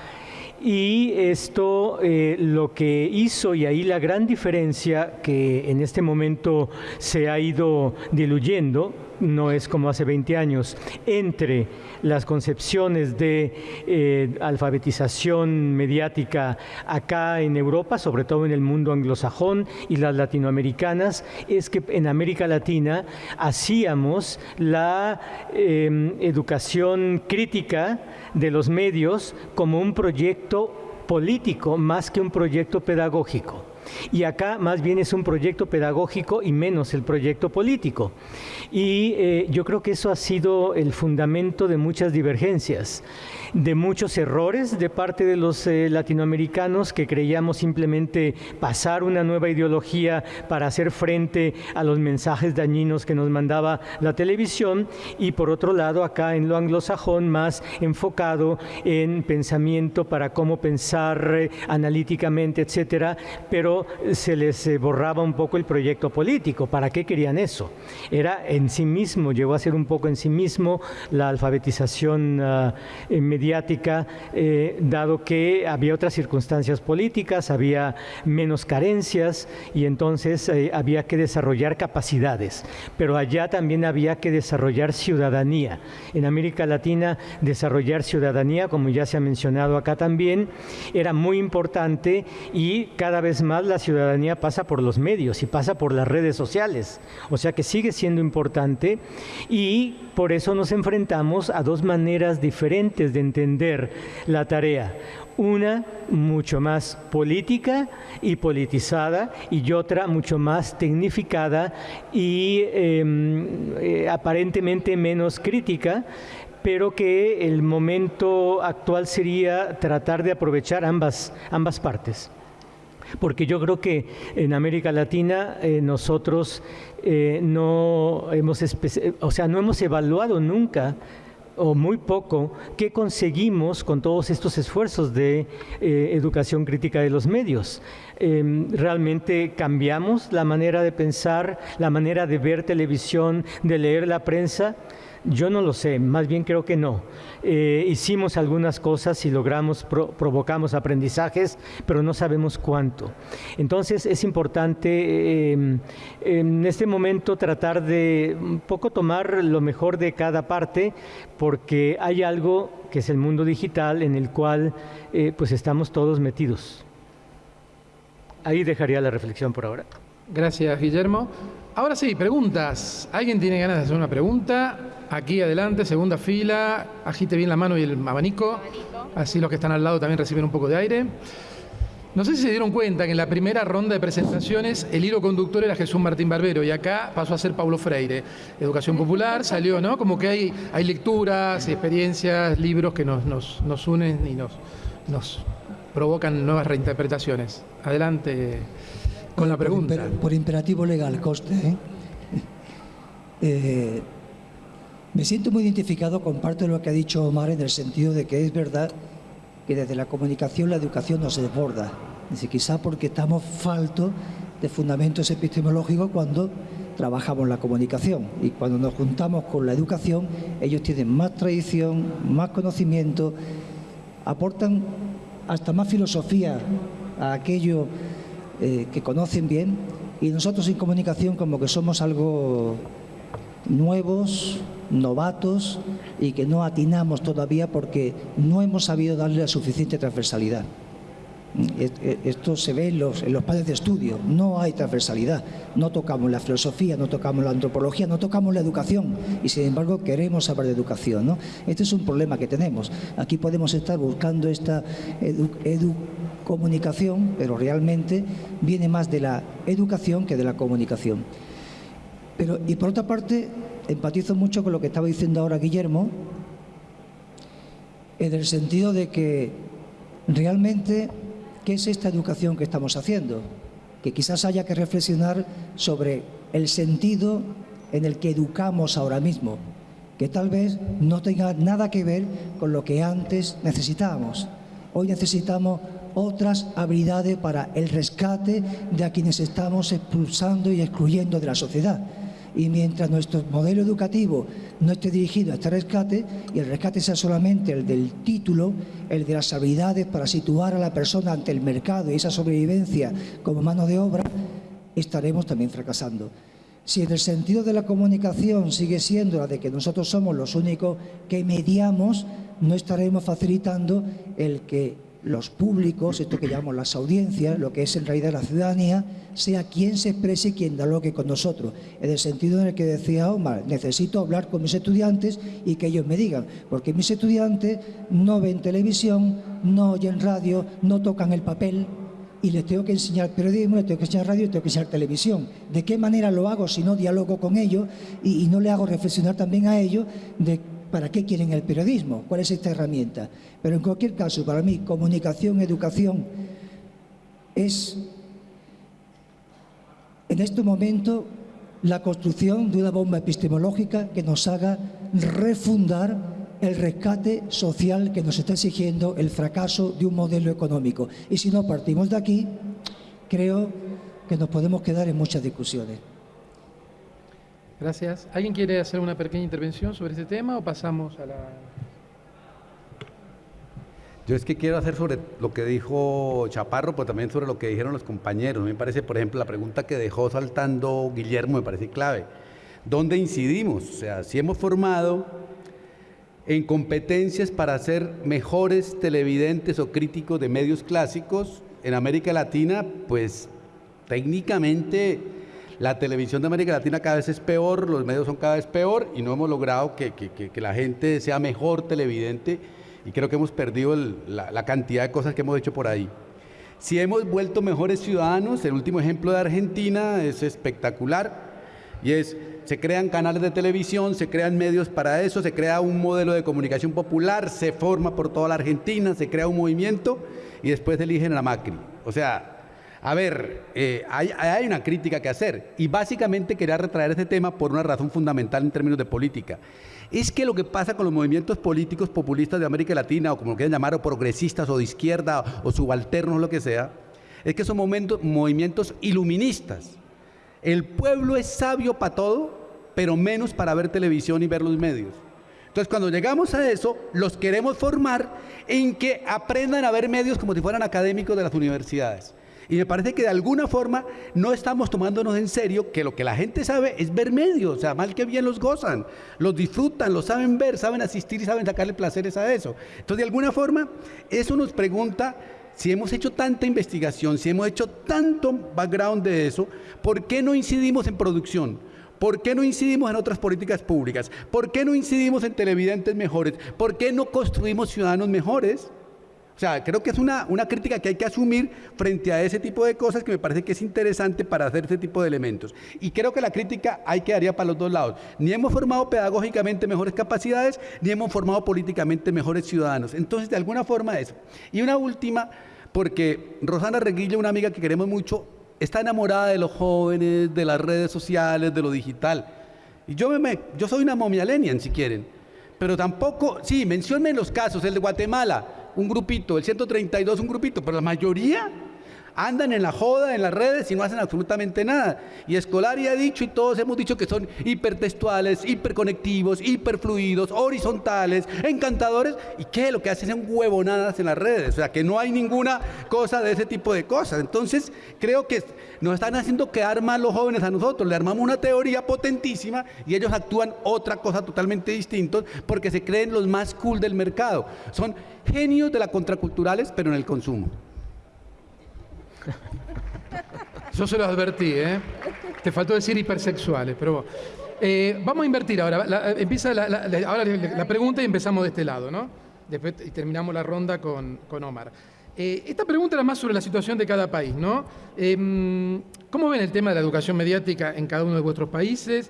Y esto eh, lo que hizo, y ahí la gran diferencia que en este momento se ha ido diluyendo, no es como hace 20 años, entre las concepciones de eh, alfabetización mediática acá en Europa, sobre todo en el mundo anglosajón y las latinoamericanas, es que en América Latina hacíamos la em, educación crítica de los medios como un proyecto político más que un proyecto pedagógico. Y acá más bien es un proyecto pedagógico y menos el proyecto político. Y eh, yo creo que eso ha sido el fundamento de muchas divergencias de muchos errores de parte de los eh, latinoamericanos que creíamos simplemente pasar una nueva ideología para hacer frente a los mensajes dañinos que nos mandaba la televisión y por otro lado acá en lo anglosajón más enfocado en pensamiento para cómo pensar eh, analíticamente, etcétera, pero se les eh, borraba un poco el proyecto político. ¿Para qué querían eso? Era en sí mismo, llegó a ser un poco en sí mismo la alfabetización uh, mediática, eh, dado que había otras circunstancias políticas, había menos carencias y entonces eh, había que desarrollar capacidades. Pero allá también había que desarrollar ciudadanía. En América Latina, desarrollar ciudadanía, como ya se ha mencionado acá también, era muy importante y cada vez más la ciudadanía pasa por los medios y pasa por las redes sociales. O sea que sigue siendo importante y por eso nos enfrentamos a dos maneras diferentes de entender la tarea. Una mucho más política y politizada y otra mucho más tecnificada y em, eh, aparentemente menos crítica, pero que el momento actual sería tratar de aprovechar ambas, ambas partes porque yo creo que en América Latina eh, nosotros eh, no hemos, o sea, no hemos evaluado nunca o muy poco qué conseguimos con todos estos esfuerzos de eh, educación crítica de los medios. Em, realmente cambiamos la manera de pensar, la manera de ver televisión, de leer la prensa. Yo no lo sé, más bien creo que no. Eh, hicimos algunas cosas y logramos, provocamos aprendizajes, pero no sabemos cuánto. Entonces es importante em, en este momento tratar de un poco tomar lo mejor de cada parte, porque hay algo que es el mundo digital en el cual eh, pues estamos todos metidos. Ahí dejaría la reflexión por ahora. Gracias, Guillermo. Ahora sí, preguntas. ¿Alguien tiene ganas de hacer una pregunta? Aquí adelante, segunda fila, agite bien la mano y el abanico, así los que están al lado también reciben un poco de aire. No sé si se dieron cuenta que en la primera ronda de presentaciones el hilo conductor era Jesús Martín Barbero y acá pasó a ser Pablo Freire. Educación popular salió, ¿no? Como que hay, hay lecturas, experiencias, libros que nos, nos, unen y nos, nos provocan nuevas reinterpretaciones. Adelante con la pregunta. Por, imperativo legal, coste. ¿eh? [LAUGHS] eh me siento muy identificado con parte de lo que ha dicho Omar en el sentido de que es verdad que desde la comunicación la educación nos desborda. Dice, quizá porque estamos faltos de fundamentos epistemológicos cuando trabajamos la comunicación y cuando nos juntamos con la educación ellos tienen más tradición, más conocimiento, aportan hasta más filosofía a aquello eh, que conocen bien y nosotros en comunicación como que somos algo nuevos, novatos y que no atinamos todavía porque no hemos sabido darle la suficiente transversalidad. Esto se ve en los, en los padres de estudio, no hay transversalidad, no tocamos la filosofía, no tocamos la antropología, no tocamos la educación y sin embargo queremos saber de educación. ¿no? Este es un problema que tenemos. Aquí podemos estar buscando esta educomunicación, pero realmente viene más de la educación que de la comunicación. Pero, y por otra parte, empatizo mucho con lo que estaba diciendo ahora Guillermo, en el sentido de que realmente, ¿qué es esta educación que estamos haciendo? Que quizás haya que reflexionar sobre el sentido en el que educamos ahora mismo, que tal vez no tenga nada que ver con lo que antes necesitábamos. Hoy necesitamos otras habilidades para el rescate de a quienes estamos expulsando y excluyendo de la sociedad y mientras nuestro modelo educativo no esté dirigido a este rescate y el rescate sea solamente el del título, el de las habilidades para situar a la persona ante el mercado y esa sobrevivencia como mano de obra, estaremos también fracasando. Si en el sentido de la comunicación sigue siendo la de que nosotros somos los únicos que mediamos, no estaremos facilitando el que los públicos, esto que llamamos las audiencias, lo que es en realidad la ciudadanía, sea quien se exprese y quien dialogue con nosotros. En el sentido en el que decía Omar, necesito hablar con mis estudiantes y que ellos me digan, porque mis estudiantes no ven televisión, no oyen radio, no tocan el papel, y les tengo que enseñar periodismo, les tengo que enseñar radio, les tengo que enseñar televisión. ¿De qué manera lo hago si no dialogo con ellos y, y no le hago reflexionar también a ellos de ¿Para qué quieren el periodismo? ¿Cuál es esta herramienta? Pero en cualquier caso, para mí, comunicación, educación, es en este momento la construcción de una bomba epistemológica que nos haga refundar el rescate social que nos está exigiendo el fracaso de un modelo económico. Y si no partimos de aquí, creo que nos podemos quedar en muchas discusiones. Gracias. ¿Alguien quiere hacer una pequeña intervención sobre este tema o pasamos a la... Yo es que quiero hacer sobre lo que dijo Chaparro, pero también sobre lo que dijeron los compañeros. Me parece, por ejemplo, la pregunta que dejó saltando Guillermo me parece clave. ¿Dónde incidimos? O sea, si hemos formado en competencias para ser mejores televidentes o críticos de medios clásicos en América Latina, pues técnicamente la televisión de América Latina cada vez es peor, los medios son cada vez peor y no hemos logrado que, la gente sea mejor televidente y creo que hemos perdido la, cantidad de cosas que hemos hecho por ahí. Si hemos vuelto mejores ciudadanos, el último ejemplo de Argentina es espectacular y es, se crean canales de televisión, se crean medios para eso, se crea un modelo de comunicación popular, se forma por toda la Argentina, se crea un movimiento y después eligen a Macri. O sea, A ver, eh, hay, hay, una crítica que hacer y básicamente quería retraer este tema por una razón fundamental en términos de política. Es que lo que pasa con los movimientos políticos populistas de América Latina, o como lo quieran llamar, o progresistas, o de izquierda, o subalternos, o lo que sea, es que son momentos, movimientos iluministas. El pueblo es sabio para todo, pero menos para ver televisión y ver los medios. Entonces, cuando llegamos a eso, los queremos formar en que aprendan a ver medios como si fueran académicos de las universidades. Y me parece que de alguna forma no estamos tomándonos en serio que lo que la gente sabe es ver medios, o sea, mal que bien los gozan, los disfrutan, los saben ver, saben asistir y saben sacarle placeres a eso. Entonces, de alguna forma, eso nos pregunta si hemos hecho tanta investigación, si hemos hecho tanto background de eso, ¿por qué no incidimos en producción? ¿Por qué no incidimos en otras políticas públicas? ¿Por qué no incidimos en televidentes mejores? ¿Por qué no construimos ciudadanos mejores? O sea, creo que es una, una crítica que hay que asumir frente a ese tipo de cosas que me parece que es interesante para hacer ese tipo de elementos. Y creo que la crítica hay que daría para los dos lados. Ni hemos formado pedagógicamente mejores capacidades, ni hemos formado políticamente mejores ciudadanos. Entonces, de alguna forma eso. Y una última, porque Rosana Reguilla, una amiga que queremos mucho, está enamorada de los jóvenes, de las redes sociales, de lo digital. Y yo, me, yo soy una momialenian, si quieren. Pero tampoco, sí, menciónme los casos, el de Guatemala, un grupito, el 132 un grupito, pero la mayoría andan en la joda, en las redes y no hacen absolutamente nada. Y Escolari ha dicho y todos hemos dicho que son hipertextuales, hiperconectivos, hiperfluidos, horizontales, encantadores. ¿Y qué? Lo que hacen son huevonadas en las redes. O sea, que no hay ninguna cosa de ese tipo de cosas. Entonces, creo que nos están haciendo quedar mal los jóvenes a nosotros. Le armamos una teoría potentísima y ellos actúan otra cosa totalmente distinta porque se creen los más cool del mercado. Son genios de la contraculturales, pero en el consumo. Yo se lo advertí, ¿eh? Te faltó decir hipersexuales, pero eh, vamos a invertir ahora. Empieza la, ahora la pregunta y empezamos de este lado, ¿no? Después terminamos la ronda con, Omar. Eh, esta pregunta era más sobre la situación de cada país, ¿no? Em, ¿Cómo ven el tema de la educación mediática en cada uno de vuestros países?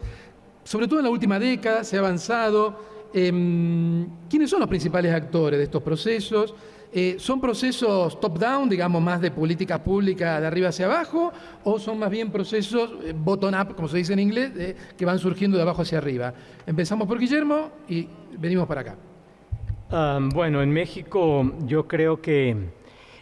Sobre todo en la última década se ha avanzado. Em, ¿Quiénes son los principales actores de estos procesos? Eh, ¿Son procesos top-down, digamos, más de política pública de arriba hacia abajo, o son más bien procesos eh, bottom-up, como se dice en inglés, que van surgiendo de abajo hacia arriba? Empezamos por Guillermo y venimos para acá. Ah, bueno, en México yo creo que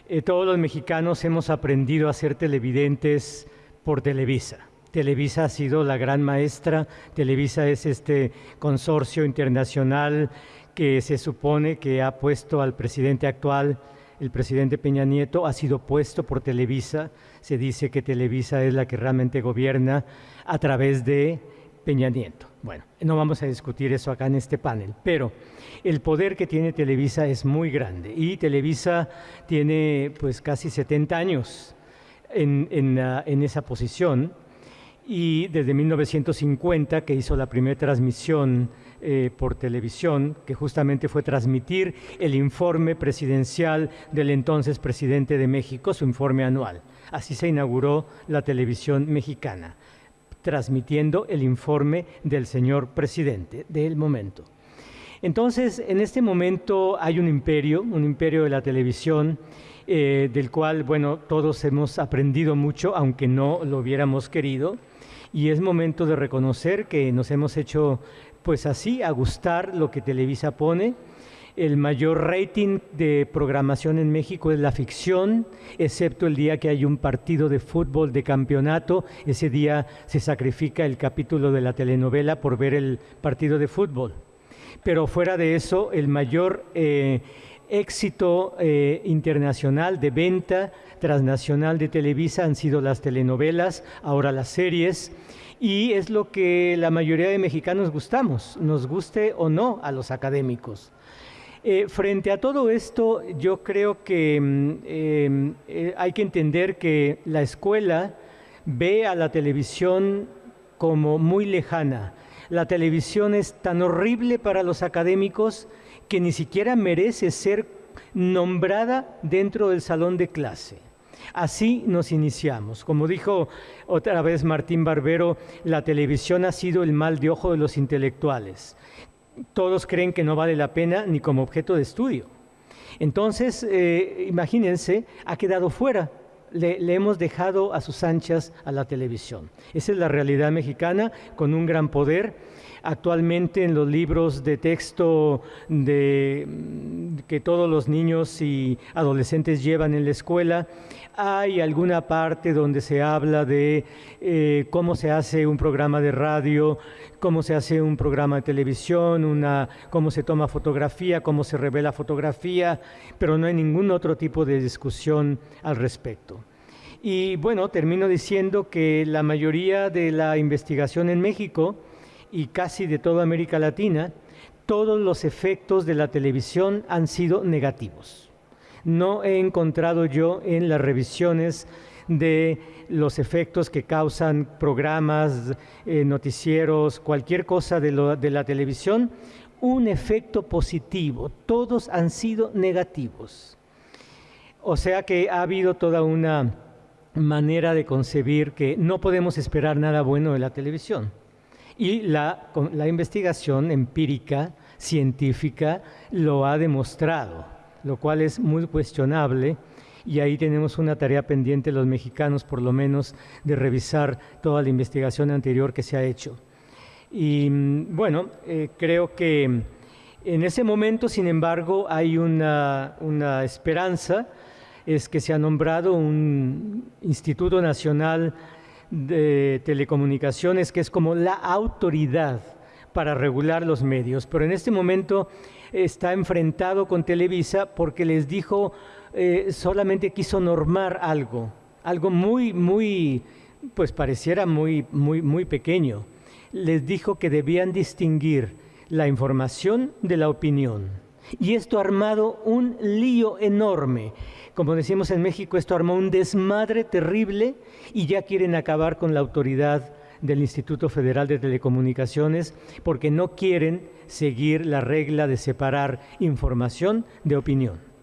eh, todos los mexicanos hemos aprendido a ser televidentes por Televisa. Televisa ha sido la gran maestra, Televisa es este consorcio internacional que se supone que ha puesto al presidente actual, el presidente Peña Nieto, ha sido puesto por Televisa. Se dice que Televisa es la que realmente gobierna a través de Peña Nieto. Bueno, no vamos a discutir eso acá en este panel, pero el poder que tiene Televisa es muy grande y Televisa tiene pues casi 70 años en, en esa posición y desde 1950 que hizo la primera transmisión eh, por televisión, que justamente fue transmitir el informe presidencial del entonces presidente de México, su informe anual. Así se inauguró la televisión mexicana, transmitiendo el informe del señor presidente del momento. Entonces, en este momento hay un imperio, un imperio de la televisión, eh, del cual, bueno, todos hemos aprendido mucho, aunque no lo hubiéramos querido, y es momento de reconocer que nos hemos hecho pues así, a gustar lo que Televisa pone. El mayor rating de programación en México es la ficción, excepto el día que hay un partido de fútbol de campeonato. Ese día se sacrifica el capítulo de la telenovela por ver el partido de fútbol. Pero fuera de eso, el mayor eh, éxito eh, internacional de venta transnacional de Televisa han sido las telenovelas, ahora las series y es lo que la mayoría de mexicanos gustamos, nos guste o no a los académicos. Eh, frente a todo esto, yo creo que mm, em, eh, hay que entender que la escuela ve a la televisión como muy lejana. La televisión es tan horrible para los académicos que ni siquiera merece ser nombrada dentro del salón de clase. Así nos iniciamos. Como dijo otra vez Martín Barbero, la televisión ha sido el mal de ojo de los intelectuales. Todos creen que no vale la pena ni como objeto de estudio. Entonces, eh, imagínense, ha quedado fuera le, hemos dejado a sus anchas a la televisión. Esa es la realidad mexicana con un gran poder Actualmente en los libros de texto que todos los niños y adolescentes llevan en la escuela, hay alguna parte donde se habla de eh, cómo se hace un programa de radio, cómo se hace un programa de televisión, una, cómo se toma fotografía, cómo se revela fotografía, pero no hay ningún otro tipo de discusión al respecto. Y bueno, termino diciendo que la mayoría de la investigación en México, y casi de toda América Latina, todos los efectos de la televisión han sido negativos. No he encontrado yo en las revisiones de los efectos que causan programas, eh, noticieros, cualquier cosa de, la televisión, un efecto positivo. Todos han sido negativos. O sea que ha habido toda una manera de concebir que no podemos esperar nada bueno de la televisión. Y la, la investigación empírica, científica, lo ha demostrado, lo cual es muy cuestionable y ahí tenemos una tarea pendiente los mexicanos, por lo menos, de revisar toda la investigación anterior que se ha hecho. Y mm, bueno, eh, creo que en ese momento, sin embargo, hay una, una, esperanza, es que se ha nombrado un Instituto Nacional de telecomunicaciones, que es como la autoridad para regular los medios, pero en este momento está enfrentado con Televisa porque les dijo, eh, solamente quiso normar algo, algo muy, muy, pues pareciera muy, muy, muy pequeño. Les dijo que debían distinguir la información de la opinión. Y esto ha armado un lío enorme. Como decimos en México, esto armó un desmadre terrible y ya quieren acabar con la autoridad del Instituto Federal de Telecomunicaciones porque no quieren seguir la regla de separar información de opinión.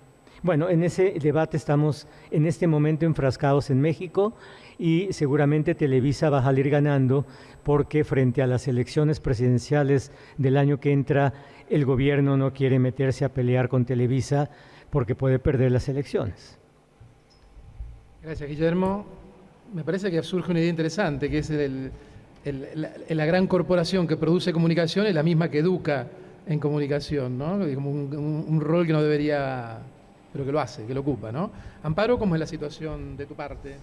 Bueno, en ese debate estamos en este momento enfrascados en México y seguramente Televisa va a salir ganando porque frente a las elecciones presidenciales del año que entra, el gobierno no quiere meterse a pelear con Televisa porque puede perder las elecciones. Gracias, Guillermo. Me parece que surge una idea interesante, que es la, gran corporación que produce comunicación es la misma que educa en comunicación, ¿no? Como un, un, rol que no debería, pero que lo hace, que lo ocupa, ¿no? Amparo, ¿cómo es la situación de tu parte?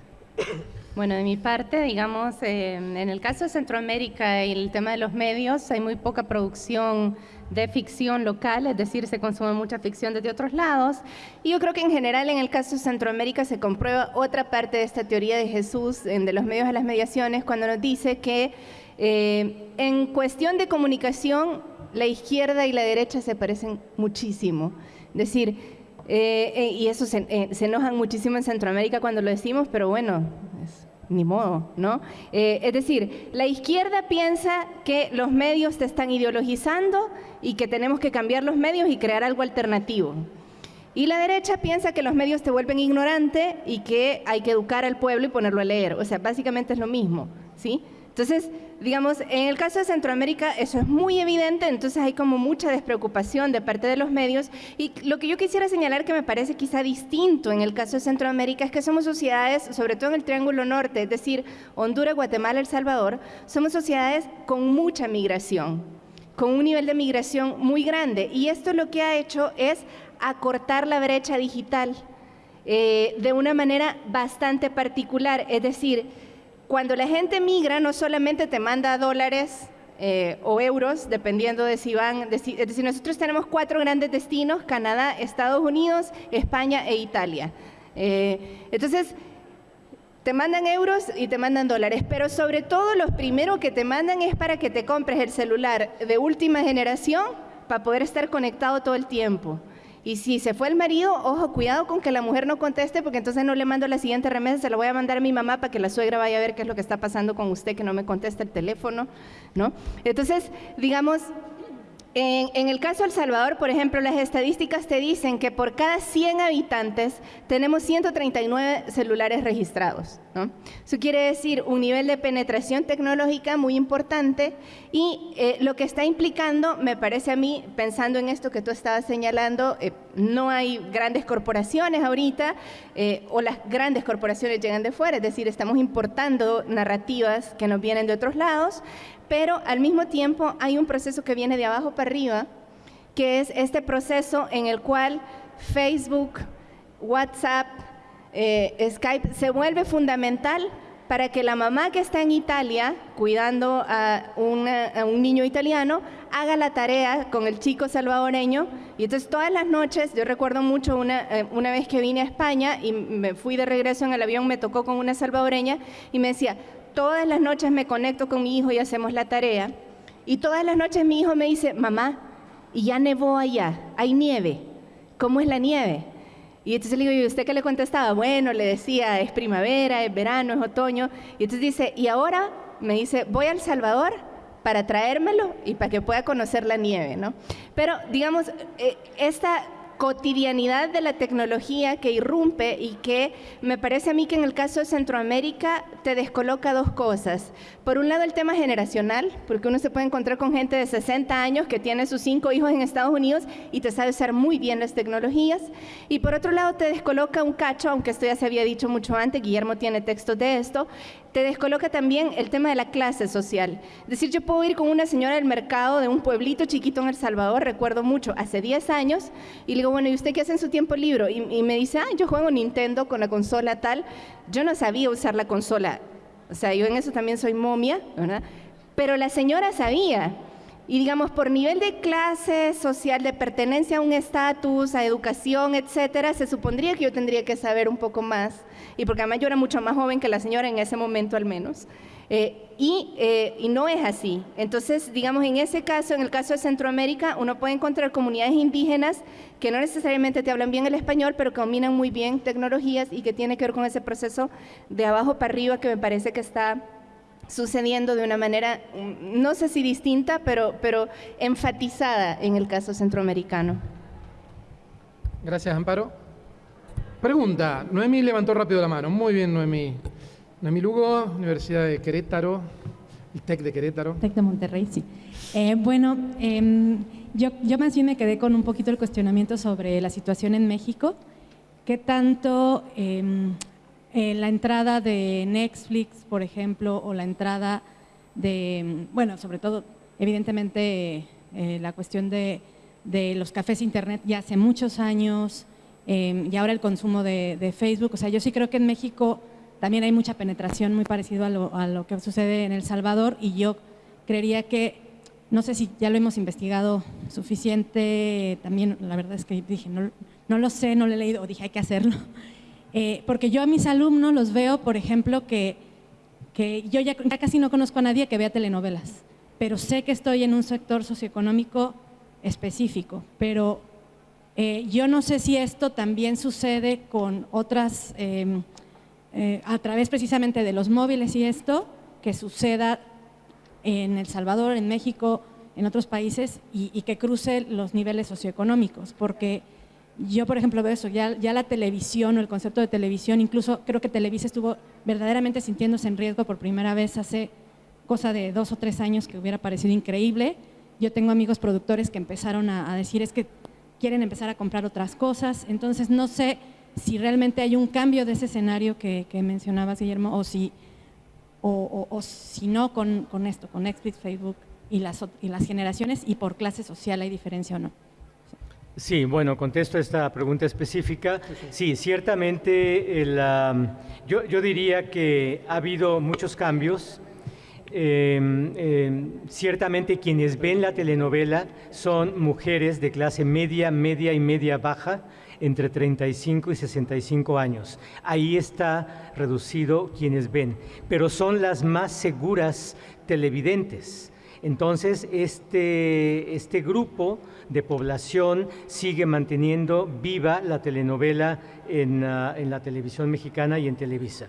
Bueno, de mi parte, digamos, eh, en el caso de Centroamérica y el tema de los medios, hay muy poca producción de ficción local, es decir, se consume mucha ficción desde otros lados. Y yo creo que en general en el caso de Centroamérica se comprueba otra parte de esta teoría de Jesús, de los medios a las mediaciones, cuando nos dice que eh, en cuestión de comunicación la izquierda y la derecha se parecen muchísimo. Es decir, eh, eh, y eso se, enojan muchísimo en Centroamérica cuando lo decimos, pero bueno, ni modo, ¿no? Eh, es decir, la izquierda piensa que los medios te están ideologizando y que tenemos que cambiar los medios y crear algo alternativo. Y la derecha piensa que los medios te vuelven ignorante y que hay que educar al pueblo y ponerlo a leer. O sea, básicamente es lo mismo, ¿sí? Entonces, digamos, en el caso de Centroamérica eso es muy evidente, entonces hay como mucha despreocupación de parte de los medios. Y lo que yo quisiera señalar que me parece quizá distinto en el caso de Centroamérica es que somos sociedades, sobre todo en el Triángulo Norte, es decir, Honduras, Guatemala, El Salvador, somos sociedades con mucha migración, con un nivel de migración muy grande. Y esto lo que ha hecho es acortar la brecha digital eh, de una manera bastante particular, es decir, cuando la gente migra, no solamente te manda dólares eh, o euros, dependiendo de si van, es decir, nosotros tenemos cuatro grandes destinos, Canadá, Estados Unidos, España e Italia. Eh, entonces, te mandan euros y te mandan dólares, pero sobre todo lo primero que te mandan es para que te compres el celular de última generación para poder estar conectado todo el tiempo. Y si se fue el marido, ojo, cuidado con que la mujer no conteste, porque entonces no le mando la siguiente remesa, se la voy a mandar a mi mamá para que la suegra vaya a ver qué es lo que está pasando con usted, que no me contesta el teléfono, ¿no? Entonces, digamos, En, el caso de El Salvador, por ejemplo, las estadísticas te dicen que por cada 100 habitantes tenemos 139 celulares registrados. Eso quiere decir un nivel de penetración tecnológica muy importante y eh, lo que está implicando, me parece a mí, pensando en esto que tú estabas señalando, eh, no hay grandes corporaciones ahorita eh, o las grandes corporaciones llegan de fuera, es decir, estamos importando narrativas que nos vienen de otros lados, pero al mismo tiempo hay un proceso que viene de abajo para arriba, que es este proceso en el cual Facebook, WhatsApp, eh, Skype se vuelve fundamental para que la mamá que está en Italia cuidando a, un niño italiano haga la tarea con el chico salvadoreño. Y entonces todas las noches, yo recuerdo mucho una, eh, una vez que vine a España y me fui de regreso en el avión, me tocó con una salvadoreña y me decía, todas las noches me conecto con mi hijo y hacemos la tarea. Y todas las noches mi hijo me dice, mamá, y ya nevó allá, hay nieve. ¿Cómo es la nieve? Y entonces le digo, ¿y usted qué le contestaba? Bueno, le decía, es primavera, es verano, es otoño. Y entonces dice, y ahora me dice, voy al Salvador para traérmelo y para que pueda conocer la nieve, ¿no? Pero, digamos, eh, esta cotidianidad de la tecnología que irrumpe y que me parece a mí que en el caso de Centroamérica te descoloca dos cosas. Por un lado el tema generacional, porque uno se puede encontrar con gente de 60 años que tiene sus cinco hijos en Estados Unidos y te sabe usar muy bien las tecnologías. Y por otro lado te descoloca un cacho, aunque esto ya se había dicho mucho antes, Guillermo tiene textos de esto, te descoloca también el tema de la clase social. Es decir, yo puedo ir con una señora del mercado de un pueblito chiquito en El Salvador, recuerdo mucho, hace 10 años, y le digo, bueno, ¿y usted qué hace en su tiempo libre? Y, me dice, ah, yo juego Nintendo con la consola tal. Yo no sabía usar la consola. O sea, yo en eso también soy momia, ¿verdad? Pero la señora sabía. Y digamos, por nivel de clase social, de pertenencia a un estatus, a educación, etcétera, se supondría que yo tendría que saber un poco más y porque además yo era mucho más joven que la señora en ese momento al menos. Eh, y, eh, y, no es así. Entonces, digamos, en ese caso, en el caso de Centroamérica, uno puede encontrar comunidades indígenas que no necesariamente te hablan bien el español, pero que dominan muy bien tecnologías y que tiene que ver con ese proceso de abajo para arriba que me parece que está sucediendo de una manera, mm, no sé si distinta, pero, pero enfatizada en el caso centroamericano. Gracias, Amparo. Pregunta, Noemí levantó rápido la mano. Muy bien, Noemí. Noemí Lugo, Universidad de Querétaro, el TEC de Querétaro. TEC de Monterrey, sí. Eh, bueno, em, yo, yo más bien me quedé con un poquito el cuestionamiento sobre la situación en México. ¿Qué tanto em, eh, la entrada de Netflix, por ejemplo, o la entrada de, bueno, sobre todo, evidentemente, eh, la cuestión de, de los cafés internet ya hace muchos años, Em, y ahora el consumo de, Facebook. O sea, yo sí creo que en México también hay mucha penetración muy parecido a lo, que sucede en El Salvador y yo creería que, no sé si ya lo hemos investigado suficiente, también la verdad es que dije, no, no lo sé, no lo he leído, o dije, hay que hacerlo. Eh, porque yo a mis alumnos los veo, por ejemplo, que, yo ya, casi no conozco a nadie que vea telenovelas, pero sé que estoy en un sector socioeconómico específico, pero eh, yo no sé si esto también sucede con otras, em, eh, a través precisamente de los móviles y esto, que suceda en El Salvador, en México, en otros países y, que cruce los niveles socioeconómicos, porque yo, por ejemplo, veo eso, ya, la televisión o el concepto de televisión, incluso creo que Televisa estuvo verdaderamente sintiéndose en riesgo por primera vez hace cosa de dos o tres años que hubiera parecido increíble. Yo tengo amigos productores que empezaron a decir es que quieren empezar a comprar otras cosas. Entonces, no sé si realmente hay un cambio de ese escenario que, mencionabas, Guillermo, o si, o, si no con, esto, con Netflix, Facebook y las, y las generaciones, y por clase social hay diferencia o no. Sí, bueno, contesto esta pregunta específica. Sí, ciertamente yo, yo diría que ha habido muchos cambios Em, em, ciertamente quienes ven la telenovela son mujeres de clase media, media y media baja, entre 35 y 65 años. Ahí está reducido quienes ven, pero son las más seguras televidentes. Entonces, este, este grupo de población sigue manteniendo viva la telenovela en, ah, en la televisión mexicana y en Televisa,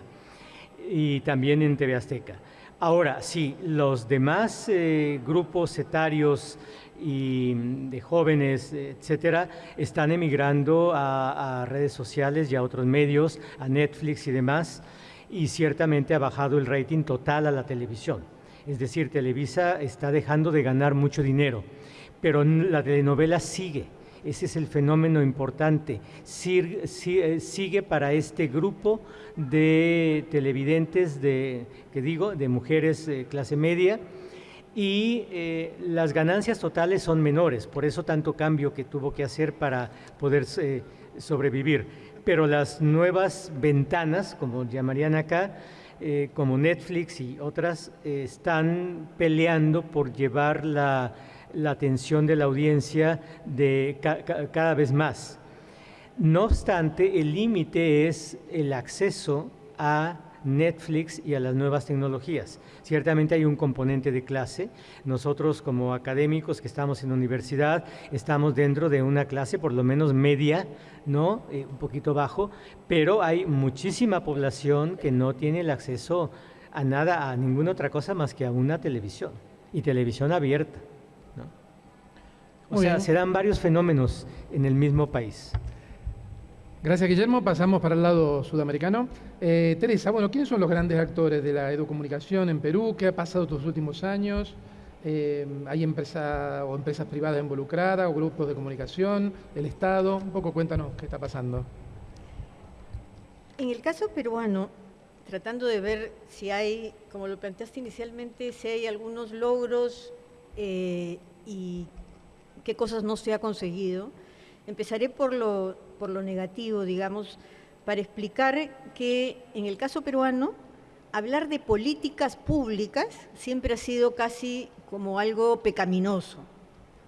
y también en TV Azteca. Ahora, sí, los demás eh, grupos etarios y mm, de jóvenes, etcétera, están emigrando a, a, redes sociales y a otros medios, a Netflix y demás, y ciertamente ha bajado el rating total a la televisión. Es decir, Televisa está dejando de ganar mucho dinero, pero la telenovela sigue ese es el fenómeno importante. Eh, sigue para este grupo de televidentes, de, que digo, de mujeres de clase media, y eh, las ganancias totales son menores, por eso tanto cambio que tuvo que hacer para poder eh, sobrevivir. Pero las nuevas ventanas, como llamarían acá, como Netflix y otras, están peleando por llevar la la atención de la audiencia de cada vez más. No obstante, el límite es el acceso a Netflix y a las nuevas tecnologías. Ciertamente hay un componente de clase. Nosotros como académicos que estamos en universidad estamos dentro de una clase por lo menos media, ¿no? Eh, un poquito bajo, pero hay muchísima población que no tiene el acceso a nada, a ninguna otra cosa más que a una televisión y televisión abierta. O sea, se dan varios fenómenos en el mismo país. Gracias, Guillermo. Pasamos para el lado sudamericano. Eh, Teresa, bueno, ¿quiénes son los grandes actores de la educomunicación en Perú? ¿Qué ha pasado estos últimos años? Eh, ¿Hay empresas o empresas privadas involucradas o grupos de comunicación? ¿El Estado? Un poco cuéntanos qué está pasando. En el caso peruano, tratando de ver si hay, como lo planteaste inicialmente, si hay algunos logros eh, y qué cosas no se ha conseguido. Empezaré por lo, por lo negativo, digamos, para explicar que en el caso peruano, hablar de políticas públicas siempre ha sido casi como algo pecaminoso,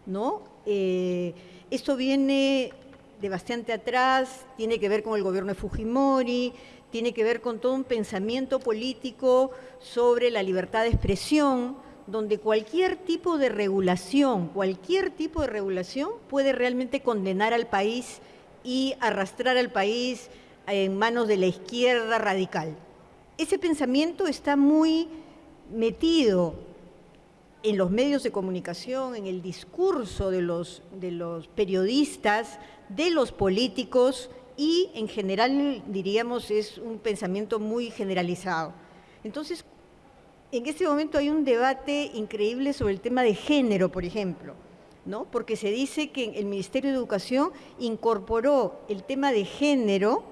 ¿no? Eh, esto viene de bastante atrás, tiene que ver con el gobierno de Fujimori, tiene que ver con todo un pensamiento político sobre la libertad de expresión, donde cualquier tipo de regulación, cualquier tipo de regulación puede realmente condenar al país y arrastrar al país en manos de la izquierda radical. Ese pensamiento está muy metido en los medios de comunicación, en el discurso de los, periodistas, de los políticos y en general diríamos es un pensamiento muy generalizado. Entonces, en este momento hay un debate increíble sobre el tema de género, por ejemplo, ¿no? porque se dice que el Ministerio de Educación incorporó el tema de género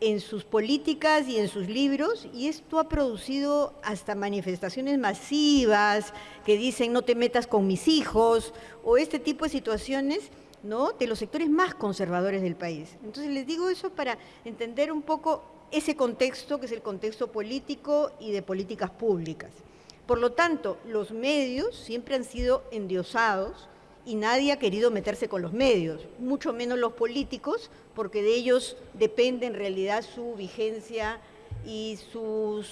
en sus políticas y en sus libros y esto ha producido hasta manifestaciones masivas que dicen no te metas con mis hijos o este tipo de situaciones ¿no? de los sectores más conservadores del país. Entonces les digo eso para entender un poco ese contexto que es el contexto político y de políticas públicas. Por lo tanto, los medios siempre han sido endiosados y nadie ha querido meterse con los medios, mucho menos los políticos, porque de ellos depende en realidad su vigencia y, sus,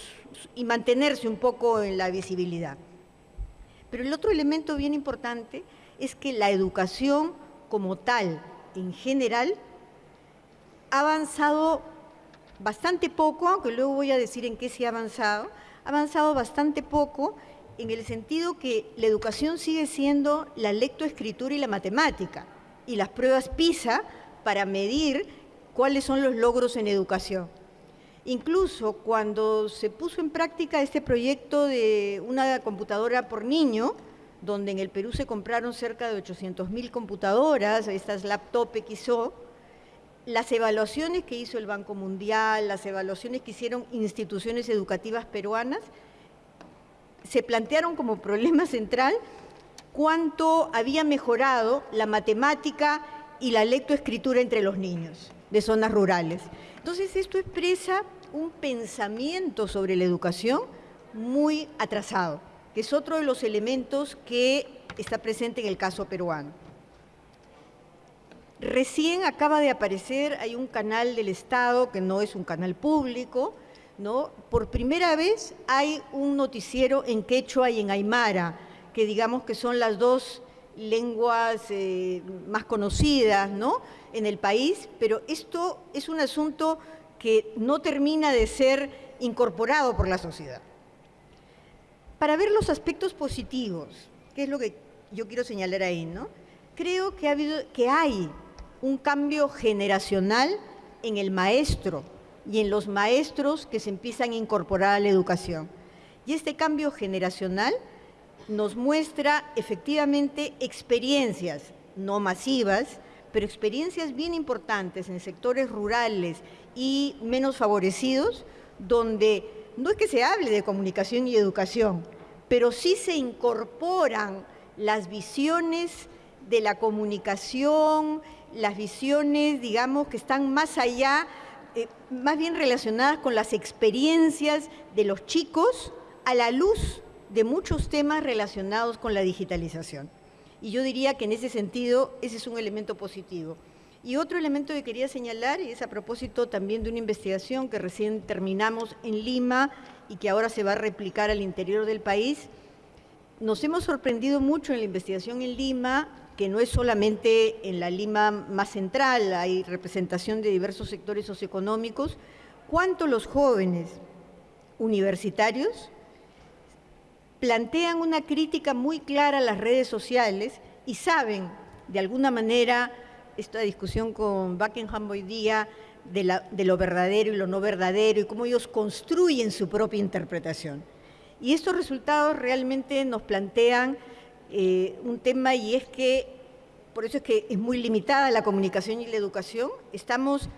y mantenerse un poco en la visibilidad. Pero el otro elemento bien importante es que la educación como tal, en general, ha avanzado bastante poco, aunque luego voy a decir en qué se ha avanzado, ha avanzado bastante poco en el sentido que la educación sigue siendo la lectoescritura y la matemática y las pruebas PISA para medir cuáles son los logros en educación. Incluso cuando se puso en práctica este proyecto de una computadora por niño, donde en el Perú se compraron cerca de 800.000 computadoras, estas laptop XO, las evaluaciones que hizo el Banco Mundial, las evaluaciones que hicieron instituciones educativas peruanas, se plantearon como problema central cuánto había mejorado la matemática y la lectoescritura entre los niños de zonas rurales. Entonces esto expresa un pensamiento sobre la educación muy atrasado, que es otro de los elementos que está presente en el caso peruano. Recién acaba de aparecer, hay un canal del Estado que no es un canal público, ¿no? Por primera vez hay un noticiero en quechua y en aymara, que digamos que son las dos lenguas eh, más conocidas ¿no? en el país, pero esto es un asunto que no termina de ser incorporado por la sociedad. Para ver los aspectos positivos, que es lo que yo quiero señalar ahí, ¿no? Creo que, ha habido, que hay un cambio generacional en el maestro y en los maestros que se empiezan a incorporar a la educación. Y este cambio generacional nos muestra efectivamente experiencias, no masivas, pero experiencias bien importantes en sectores rurales y menos favorecidos, donde no es que se hable de comunicación y educación, pero sí se incorporan las visiones de la comunicación, las visiones, digamos, que están más allá, eh, más bien relacionadas con las experiencias de los chicos a la luz de muchos temas relacionados con la digitalización. Y yo diría que en ese sentido ese es un elemento positivo. Y otro elemento que quería señalar, y es a propósito también de una investigación que recién terminamos en Lima y que ahora se va a replicar al interior del país, nos hemos sorprendido mucho en la investigación en Lima, que no es solamente en la Lima más central, hay representación de diversos sectores socioeconómicos, cuánto los jóvenes universitarios plantean una crítica muy clara a las redes sociales y saben, de alguna manera, esta discusión con Buckingham hoy día, de, lo verdadero y lo no verdadero y cómo ellos construyen su propia interpretación. Y estos resultados realmente nos plantean eh, un tema y es que, por eso es que es muy limitada la comunicación y la educación, estamos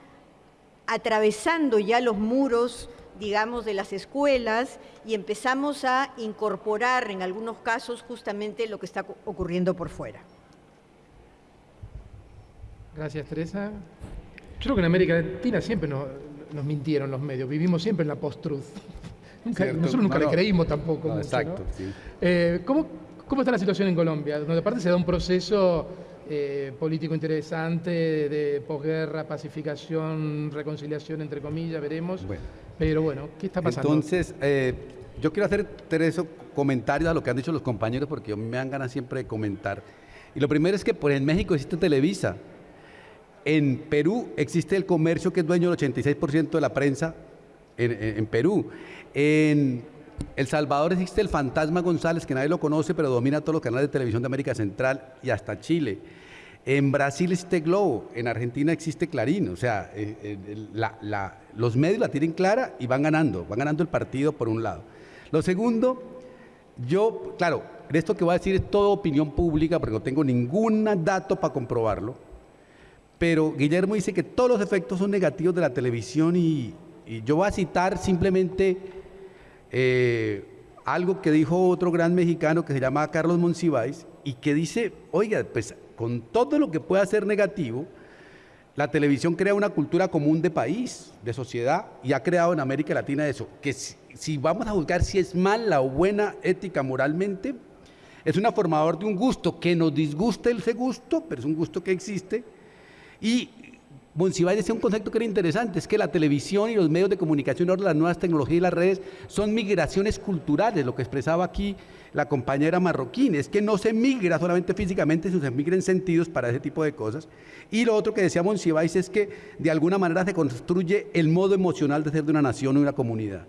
atravesando ya los muros digamos, de las escuelas y empezamos a incorporar en algunos casos justamente lo que está ocurriendo por fuera. Gracias, Teresa. Yo creo que en América Latina siempre nos, mintieron los medios, vivimos siempre en la post-truth. [LAUGHS] nosotros nunca le creímos tampoco. exacto. Eh, ¿cómo, ¿Cómo está la situación en Colombia? Donde aparte se da un proceso eh, político interesante de posguerra, pacificación, reconciliación, entre comillas, veremos. Pero bueno, ¿qué está pasando? Entonces, eh, yo quiero hacer tres comentarios a lo que han dicho los compañeros porque me dan ganas siempre de comentar. Y lo primero es que por en México existe Televisa. En Perú existe el comercio que es dueño del 86% de la prensa en, Perú. En El Salvador existe el Fantasma González, que nadie lo conoce, pero domina todos los canales de televisión de América Central y hasta Chile. En Brasil existe Globo, en Argentina existe Clarín, o sea, eh, eh, los medios la tienen clara y van ganando, van ganando el partido por un lado. Lo segundo, yo, claro, esto que voy a decir es toda opinión pública porque no tengo ningún dato para comprobarlo, pero Guillermo dice que todos los efectos son negativos de la televisión y, yo voy a citar simplemente eh, algo que dijo otro gran mexicano que se llama Carlos Monsiváis y que dice, oiga, pues con todo lo que pueda ser negativo, la televisión crea una cultura común de país, de sociedad, y ha creado en América Latina eso, que si, vamos a juzgar si es mala o buena ética moralmente, es una formador de un gusto que nos disgusta ese gusto, pero es un gusto que existe, y Monsiváis decía un concepto que era interesante, es que la televisión y los medios de comunicación, ahora las nuevas tecnologías y las redes, son migraciones culturales, lo que expresaba aquí la compañera marroquín, es que no se migra solamente físicamente, sino se migra en sentidos para ese tipo de cosas. Y lo otro que decía Monsiváis es que de alguna manera se construye el modo emocional de ser de una nación o una comunidad.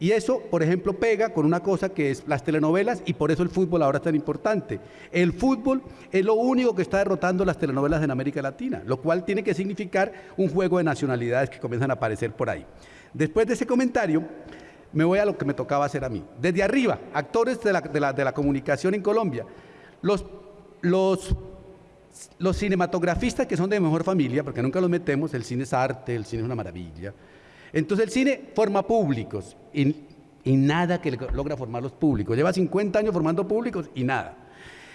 Y eso, por ejemplo, pega con una cosa que es las telenovelas y por eso el fútbol ahora es tan importante. El fútbol es lo único que está derrotando las telenovelas en América Latina, lo cual tiene que significar un juego de nacionalidades que comienzan a aparecer por ahí. Después de ese comentario, me voy a lo que me tocaba hacer a mí. Desde arriba, actores de la, comunicación en Colombia. Los, los, los cinematografistas que son de mejor familia, porque nunca los metemos, el cine es arte, el cine es una maravilla. Entonces el cine forma públicos y, nada que logra formar los públicos. Lleva 50 años formando públicos y nada.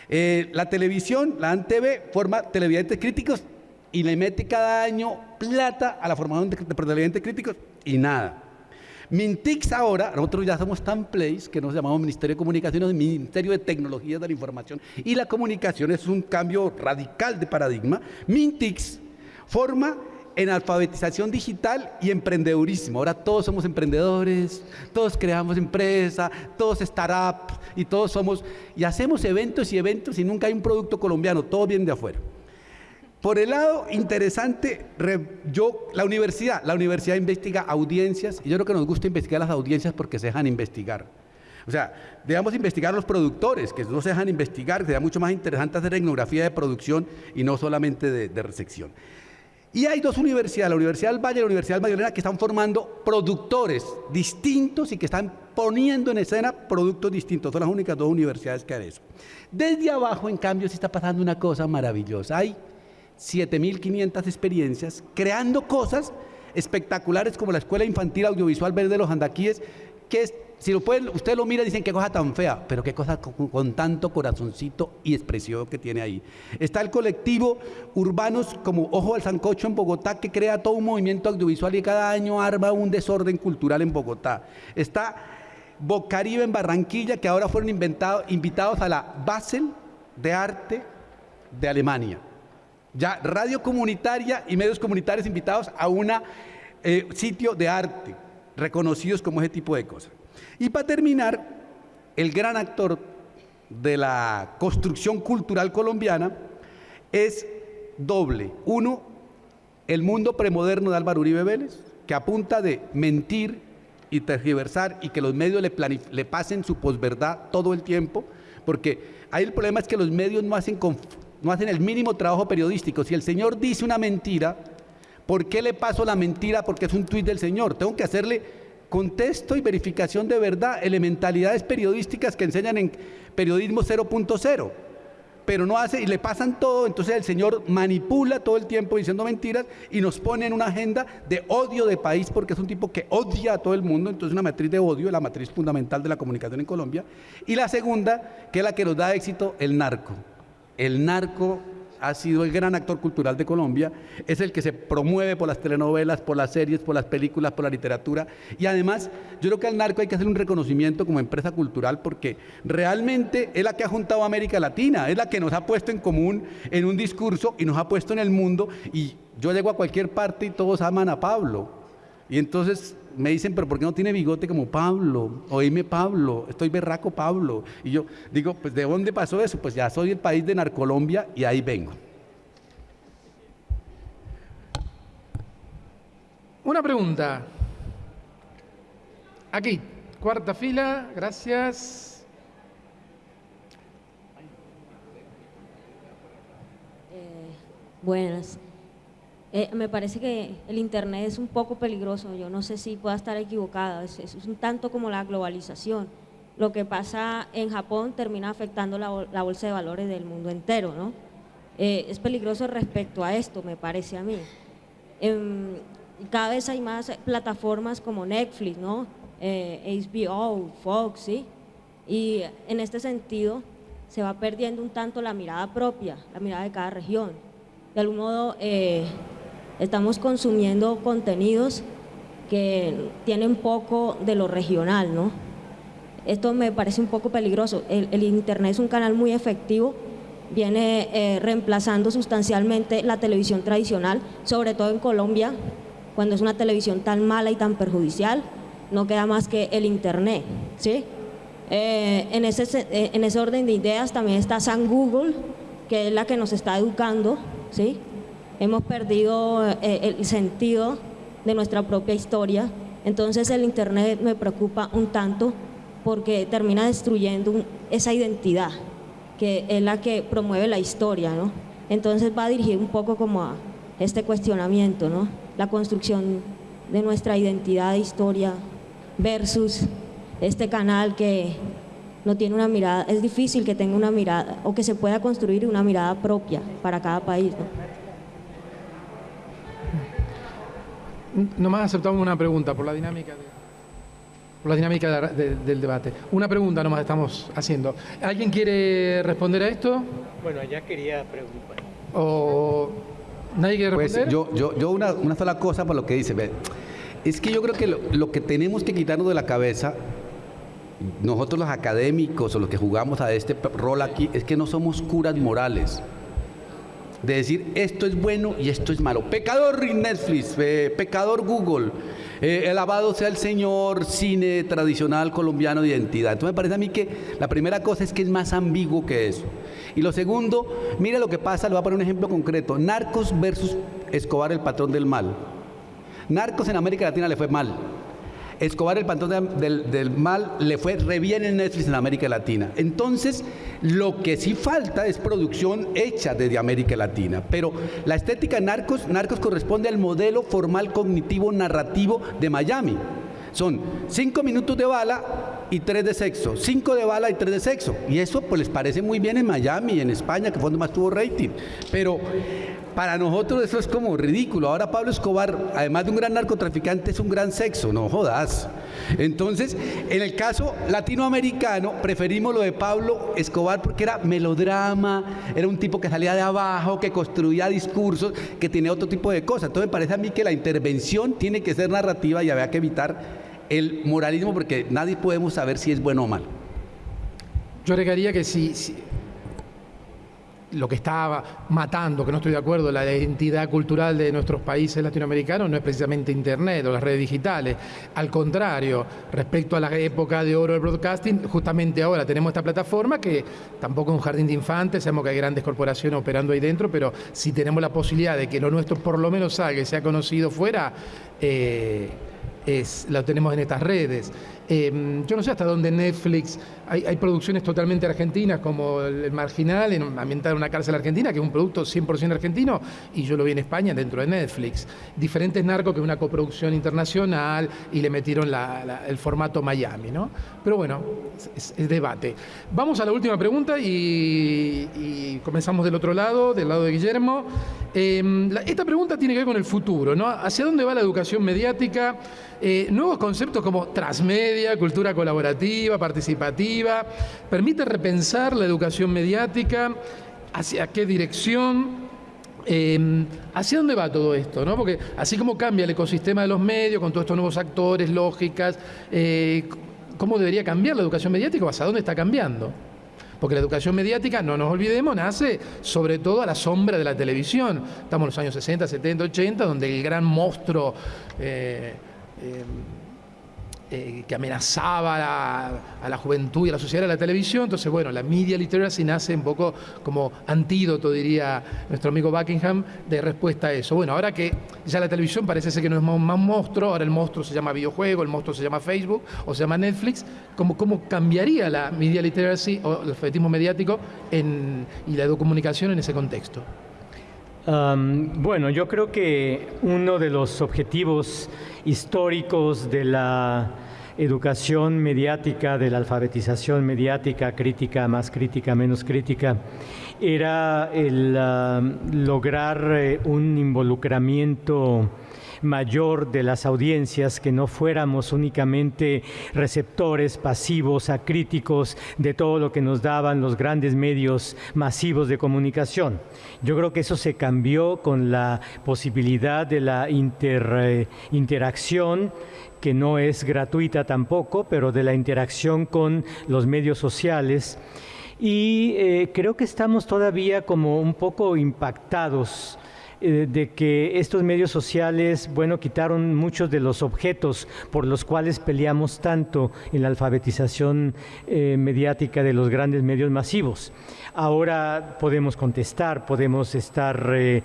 Eh, la televisión, la ANTV, forma televidentes críticos y le mete cada año plata a la formación de televidentes críticos y nada. Mintix ahora, nosotros ya somos tan place que nos llamamos Ministerio de Comunicaciones, Ministerio de Tecnologías de la Información y la Comunicación, es un cambio radical de paradigma. Mintix forma en alfabetización digital y emprendedurismo. Ahora todos somos emprendedores, todos creamos empresa, todos startups y todos somos, y hacemos eventos y eventos y nunca hay un producto colombiano, todo viene de afuera. Por el lado interesante, yo, la universidad, la universidad investiga audiencias y yo creo que nos gusta investigar las audiencias porque se dejan investigar. O sea, debemos investigar los productores, que no se dejan investigar, sería mucho más interesante hacer etnografía de producción y no solamente de, de resección. Y hay dos universidades, la Universidad del Valle y la Universidad del Magdalena, que están formando productores distintos y que están poniendo en escena productos distintos. Son las únicas dos universidades que hacen eso. Desde abajo, en cambio, sí está pasando una cosa maravillosa. Hay 7.500 experiencias creando cosas espectaculares como la Escuela Infantil Audiovisual Verde de los Andaquíes, que es si lo pueden, usted lo mira y dicen qué cosa tan fea, pero qué cosa con, tanto corazoncito y expresión que tiene ahí. Está el colectivo Urbanos como Ojo al Sancocho en Bogotá, que crea todo un movimiento audiovisual y cada año arma un desorden cultural en Bogotá. Está Bocaribe en Barranquilla, que ahora fueron invitados a la Basel de Arte de Alemania. Ya radio comunitaria y medios comunitarios invitados a un eh, sitio de arte, reconocidos como ese tipo de cosas. Y para terminar, el gran actor de la construcción cultural colombiana es doble. Uno, el mundo premoderno de Álvaro Uribe Vélez, que apunta de mentir y tergiversar y que los medios le, pasen su posverdad todo el tiempo, porque ahí el problema es que los medios no hacen, no hacen el mínimo trabajo periodístico. Si el señor dice una mentira, ¿por qué le paso la mentira? Porque es un tuit del señor. Tengo que hacerle contexto y verificación de verdad, elementalidades periodísticas que enseñan en periodismo 0.0, pero no hace y le pasan todo, entonces el señor manipula todo el tiempo diciendo mentiras y nos pone en una agenda de odio de país porque es un tipo que odia a todo el mundo, entonces una matriz de odio, la matriz fundamental de la comunicación en Colombia, y la segunda, que es la que nos da éxito, el narco. El narco ha sido el gran actor cultural de Colombia, es el que se promueve por las telenovelas, por las series, por las películas, por la literatura. Y además, yo creo que al narco hay que hacer un reconocimiento como empresa cultural porque realmente es la que ha juntado a América Latina, es la que nos ha puesto en común en un discurso y nos ha puesto en el mundo. Y yo llego a cualquier parte y todos aman a Pablo. Y entonces me dicen, pero ¿por qué no tiene bigote como Pablo? Oíme Pablo, estoy berraco Pablo. Y yo digo, pues ¿de dónde pasó eso? Pues ya soy el país de Narcolombia y ahí vengo. Una pregunta. Aquí, cuarta fila, gracias. Eh, buenas. Eh, me parece que el Internet es un poco peligroso, yo no sé si pueda estar equivocada, es, un tanto como la globalización. Lo que pasa en Japón termina afectando la, bolsa de valores del mundo entero, ¿no? Eh, es peligroso respecto a esto, me parece a mí. Em, cada vez hay más plataformas como Netflix, ¿no? HBO, eh, Fox, ¿sí? Y en este sentido se va perdiendo un tanto la mirada propia, la mirada de cada región. De algún modo, estamos consumiendo contenidos que tienen poco de lo regional, ¿no? Esto me parece un poco peligroso. El, Internet es un canal muy efectivo, viene eh, reemplazando sustancialmente la televisión tradicional, sobre todo en Colombia, cuando es una televisión tan mala y tan perjudicial, no queda más que el Internet, ¿sí? Eh, en, ese, eh, en ese orden de ideas también está San Google, que es la que nos está educando, ¿sí? Hemos perdido eh, el sentido de nuestra propia historia. Entonces el Internet me preocupa un tanto porque termina destruyendo esa identidad que es la que promueve la historia, ¿no? Entonces va a dirigir un poco como a este cuestionamiento, ¿no? La construcción de nuestra identidad de historia versus este canal que no tiene una mirada, es difícil que tenga una mirada o que se pueda construir una mirada propia para cada país. Nomás aceptamos una pregunta por la dinámica, por la dinámica del debate. Una pregunta nomás estamos haciendo. ¿Alguien quiere responder a esto? Bueno, ya quería preguntar. ¿O nadie quiere pues responder? yo, yo, una, una, sola cosa por lo que dice. Es que yo creo que lo, lo que tenemos que quitarnos de la cabeza nosotros los académicos o los que jugamos a este rol aquí es que no somos curas morales de decir esto es bueno y esto es malo. Pecador Netflix, eh, pecador Google, eh, alabado sea el Señor, cine tradicional colombiano de identidad. Entonces me parece a mí que la primera cosa es que es más ambiguo que eso. Y lo segundo, mire lo que pasa, le voy a poner un ejemplo concreto. Narcos versus Escobar, el patrón del mal. Narcos en América Latina le fue mal. Escobar, el pantón del, mal, le fue re bien en Netflix en América Latina. Entonces, lo que sí falta es producción hecha desde América Latina. Pero la estética Narcos, Narcos corresponde al modelo formal cognitivo narrativo de Miami. Son cinco minutos de bala y tres de sexo, cinco de bala y tres de sexo. Y eso pues les parece muy bien en Miami en España, que fue donde más tuvo rating. Pero para nosotros eso es como ridículo. Ahora Pablo Escobar, además de un gran narcotraficante, es un gran sexo, no jodas. Entonces, en el caso latinoamericano, preferimos lo de Pablo Escobar porque era melodrama, era un tipo que salía de abajo, que construía discursos, que tenía otro tipo de cosas. Entonces, me parece a mí que la intervención tiene que ser narrativa y había que evitar el moralismo porque nadie podemos saber si es bueno o mal. Yo agregaría que si, si lo que está matando, que no estoy de acuerdo, la identidad cultural de nuestros países latinoamericanos no es precisamente Internet o las redes digitales. Al contrario, respecto a la época de oro del broadcasting, justamente ahora tenemos esta plataforma que tampoco es un jardín de infantes, sabemos que hay grandes corporaciones operando ahí dentro, pero si tenemos la posibilidad de que lo nuestro por lo menos salga y sea conocido fuera, eh, lo tenemos en estas redes. Eh, yo no sé hasta dónde Netflix, hay, hay producciones totalmente argentinas como El, Marginal, en, ambientada en una cárcel argentina, que es un producto 100% argentino, y yo lo vi en España dentro de Netflix. Diferentes Narcos, que es una coproducción internacional, y le metieron el formato Miami, ¿no? Pero bueno, es, debate. Vamos a la última pregunta y, comenzamos del otro lado, del lado de Guillermo. La, esta pregunta tiene que ver con el futuro, ¿no? ¿Hacia dónde va la educación mediática? Eh, nuevos conceptos como transmedia, cultura colaborativa, participativa, permite repensar la educación mediática, hacia qué dirección, eh, ¿Hacia dónde va todo esto? ¿no? Porque así como cambia el ecosistema de los medios, con todos estos nuevos actores, lógicas, eh, ¿cómo debería cambiar la educación mediática o hacia dónde está cambiando? Porque la educación mediática, no nos olvidemos, nace sobre todo a la sombra de la televisión. Estamos en los años 60, 70, 80, donde el gran monstruo... Eh, eh, eh, que amenazaba a la, juventud y a la sociedad de la televisión. Entonces, bueno, la media literacy nace un poco como antídoto, diría nuestro amigo Buckingham, de respuesta a eso. Bueno, ahora que ya la televisión parece ser que no es más, más monstruo, ahora el monstruo se llama videojuego, el monstruo se llama Facebook o se llama Netflix, ¿cómo, cómo cambiaría la media literacy o el alfabetismo mediático en, y la comunicación en ese contexto? Um, bueno, yo creo que uno de los objetivos históricos de la educación mediática, de la alfabetización mediática, crítica, más crítica, menos crítica, era el uh, lograr eh, un involucramiento mayor de las audiencias, que no fuéramos únicamente receptores pasivos, acríticos de todo lo que nos daban los grandes medios masivos de comunicación. Yo creo que eso se cambió con la posibilidad de la eh, interacción que no es gratuita tampoco, pero de la interacción con los medios sociales. Y eh, creo que estamos todavía como un poco impactados eh, de que estos medios sociales, bueno, quitaron muchos de los objetos por los cuales peleamos tanto en la alfabetización eh, mediática de los grandes medios masivos. Ahora podemos contestar, podemos estar eh,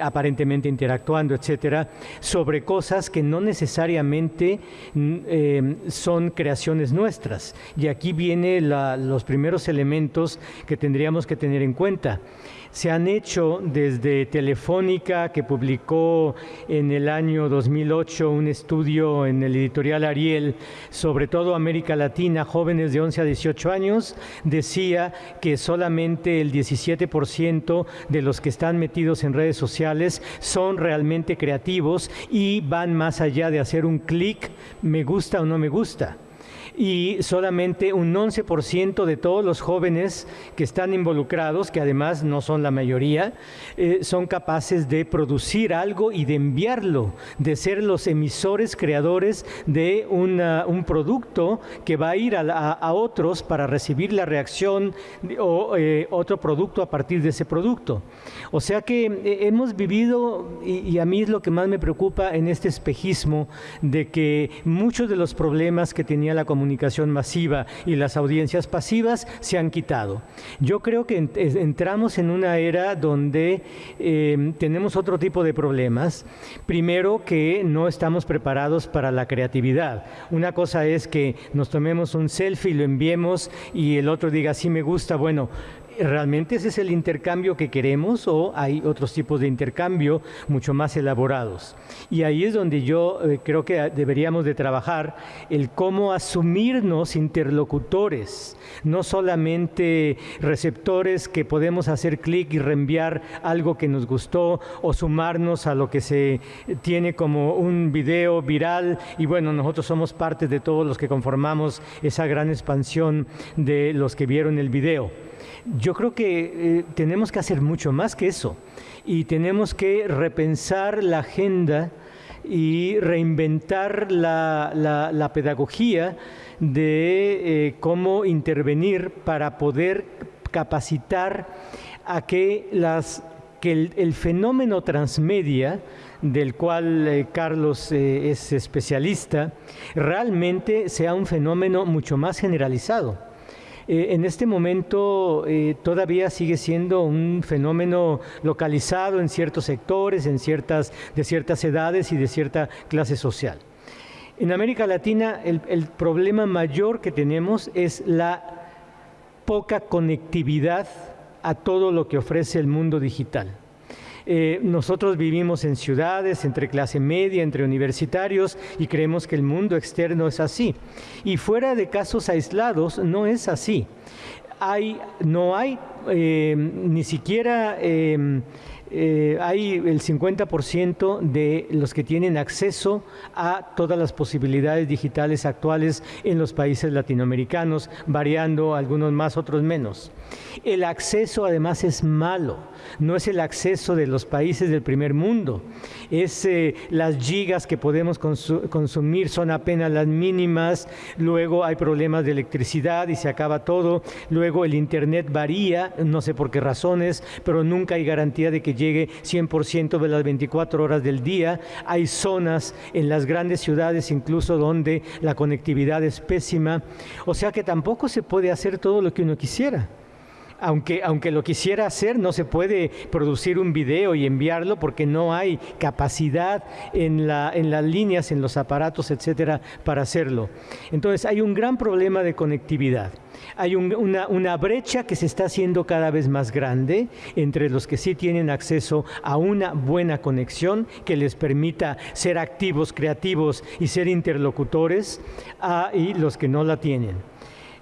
aparentemente interactuando, etcétera, sobre cosas que no necesariamente eh, son creaciones nuestras. Y aquí vienen los primeros elementos que tendríamos que tener en cuenta se han hecho desde Telefónica, que publicó en el año 2008 un estudio en el editorial Ariel sobre todo América Latina, jóvenes de 11 a 18 años, decía que solamente el 17% de los que están metidos en redes sociales son realmente creativos y van más allá de hacer un clic, me gusta o no me gusta y solamente un 11% de todos los jóvenes que están involucrados, que además no son la mayoría, eh, son capaces de producir algo y de enviarlo, de ser los emisores creadores de un producto que va a ir a, a, a, otros para recibir la reacción o eh, otro producto a partir de ese producto. O sea que eh, hemos vivido, y, a mí es lo que más me preocupa en este espejismo, de que muchos de los problemas que tenía la comunicación masiva y las audiencias pasivas se han quitado. Yo creo que entramos en una era donde em, tenemos otro tipo de problemas. Primero que no estamos preparados para la creatividad. Una cosa es que nos tomemos un selfie, lo enviemos y el otro diga, sí me gusta, bueno, ¿Realmente ese es el intercambio que queremos o hay otros tipos de intercambio mucho más elaborados? Y ahí es donde yo eh, creo que deberíamos de trabajar el cómo asumirnos interlocutores, no solamente receptores que podemos hacer clic y reenviar algo que nos gustó o sumarnos a lo que se tiene como un video viral y bueno, nosotros somos parte de todos los que conformamos esa gran expansión de los que vieron el video. Yo creo que eh, tenemos que hacer mucho más que eso y tenemos que repensar la agenda y reinventar la, pedagogía de eh, cómo intervenir para poder capacitar a que, las, que el, fenómeno transmedia del cual eh, Carlos es especialista, realmente sea un fenómeno mucho más generalizado. Eh, en este momento eh, todavía sigue siendo un fenómeno localizado en ciertos sectores, en ciertas, de ciertas edades y de cierta clase social. En América Latina el, el problema mayor que tenemos es la poca conectividad a todo lo que ofrece el mundo digital. Eh, nosotros vivimos en ciudades, entre clase media, entre universitarios y creemos que el mundo externo es así. Y fuera de casos aislados no es así. Hay, no hay eh, ni siquiera... Eh, eh, hay el 50% de los que tienen acceso a todas las posibilidades digitales actuales en los países latinoamericanos, variando algunos más, otros menos. El acceso además es malo, no es el acceso de los países del primer mundo, es eh, las gigas que podemos consumir son apenas las mínimas, luego hay problemas de electricidad y se acaba todo, luego el internet varía, no sé por qué razones, pero nunca hay garantía de que llegue 100% de las 24 horas del día. Hay zonas en las grandes ciudades incluso donde la conectividad es pésima. O sea que tampoco se puede hacer todo lo que uno quisiera aunque, aunque lo quisiera hacer, no se puede producir un video y enviarlo porque no hay capacidad en, la, en las líneas, en los aparatos, etcétera, para hacerlo. Entonces, hay un gran problema de conectividad. Hay una, brecha que se está haciendo cada vez más grande entre los que sí tienen acceso a una buena conexión que les permita ser activos, creativos y ser interlocutores, y los que no la tienen.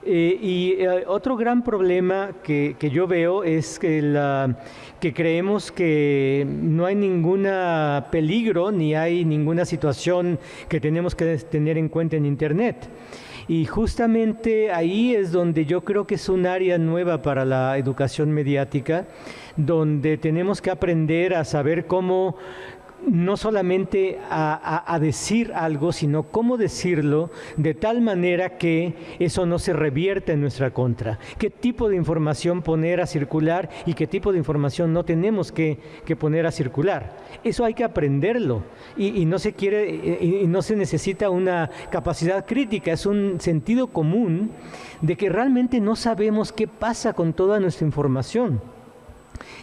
Eh, y eh, otro gran problema que, yo veo es que, que creemos que no hay ningún peligro ni hay ninguna situación que tenemos que tener en cuenta en Internet. Y justamente ahí es donde yo creo que es un área nueva para la educación mediática, donde tenemos que aprender a saber cómo no solamente a, decir algo, sino cómo decirlo de tal manera que eso no se revierta en nuestra contra. ¿Qué tipo de información poner a circular y qué tipo de información no tenemos que, poner a circular? Eso hay que aprenderlo y, no se quiere y no se necesita una capacidad crítica, es un sentido común de que realmente no sabemos qué pasa con toda nuestra información.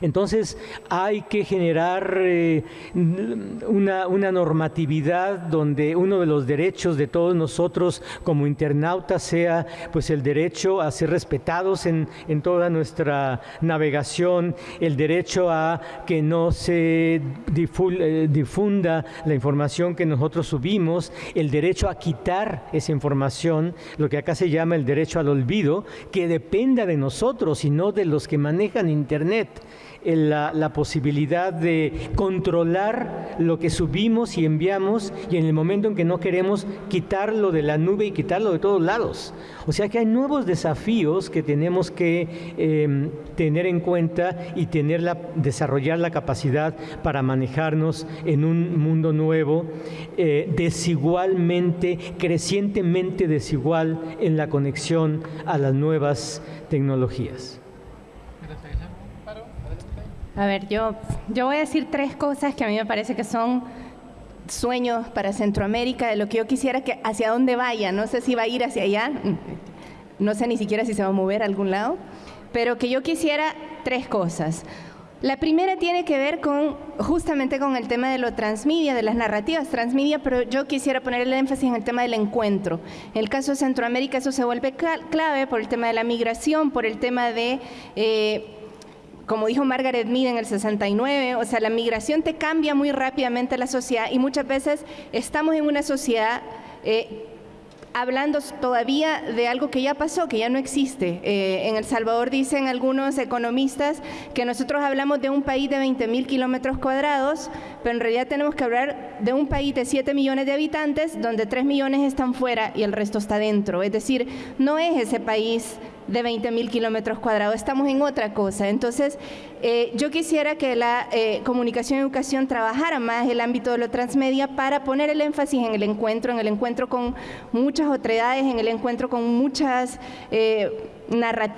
Entonces hay que generar eh, una, normatividad donde uno de los derechos de todos nosotros como internautas sea pues el derecho a ser respetados en, toda nuestra navegación, el derecho a que no se eh, difunda la información que nosotros subimos, el derecho a quitar esa información, lo que acá se llama el derecho al olvido, que dependa de nosotros y no de los que manejan Internet la, la, posibilidad de controlar lo que subimos y enviamos y en el momento en que no queremos quitarlo de la nube y quitarlo de todos lados. O sea que hay nuevos desafíos que tenemos que em, tener en cuenta y tener la, desarrollar la capacidad para manejarnos en un mundo nuevo, eh, desigualmente, crecientemente desigual en la conexión a las nuevas tecnologías. A ver, yo, yo voy a decir tres cosas que a mí me parece que son sueños para Centroamérica, de lo que yo quisiera que hacia dónde vaya. No sé si va a ir hacia allá, no sé ni siquiera si se va a mover a algún lado, pero que yo quisiera tres cosas. La primera tiene que ver con justamente con el tema de lo transmedia, de las narrativas transmedia, pero yo quisiera poner el énfasis en el tema del encuentro. En el caso de Centroamérica eso se vuelve clave por el tema de la migración, por el tema de... Eh, como dijo Margaret Mead en el 69, o sea, la migración te cambia muy rápidamente la sociedad y muchas veces estamos en una sociedad eh, hablando todavía de algo que ya pasó, que ya no existe. Eh, en El Salvador dicen algunos economistas que nosotros hablamos de un país de 20 mil kilómetros cuadrados, pero en realidad tenemos que hablar de un país de 7 millones de habitantes, donde 3 millones están fuera y el resto está dentro. Es decir, no es ese país de 20 mil kilómetros cuadrados, estamos en otra cosa. Entonces, eh, yo quisiera que la eh, comunicación y educación trabajara más el ámbito de lo transmedia para poner el énfasis en el encuentro, en el encuentro con muchas otredades, en el encuentro con muchas... Eh,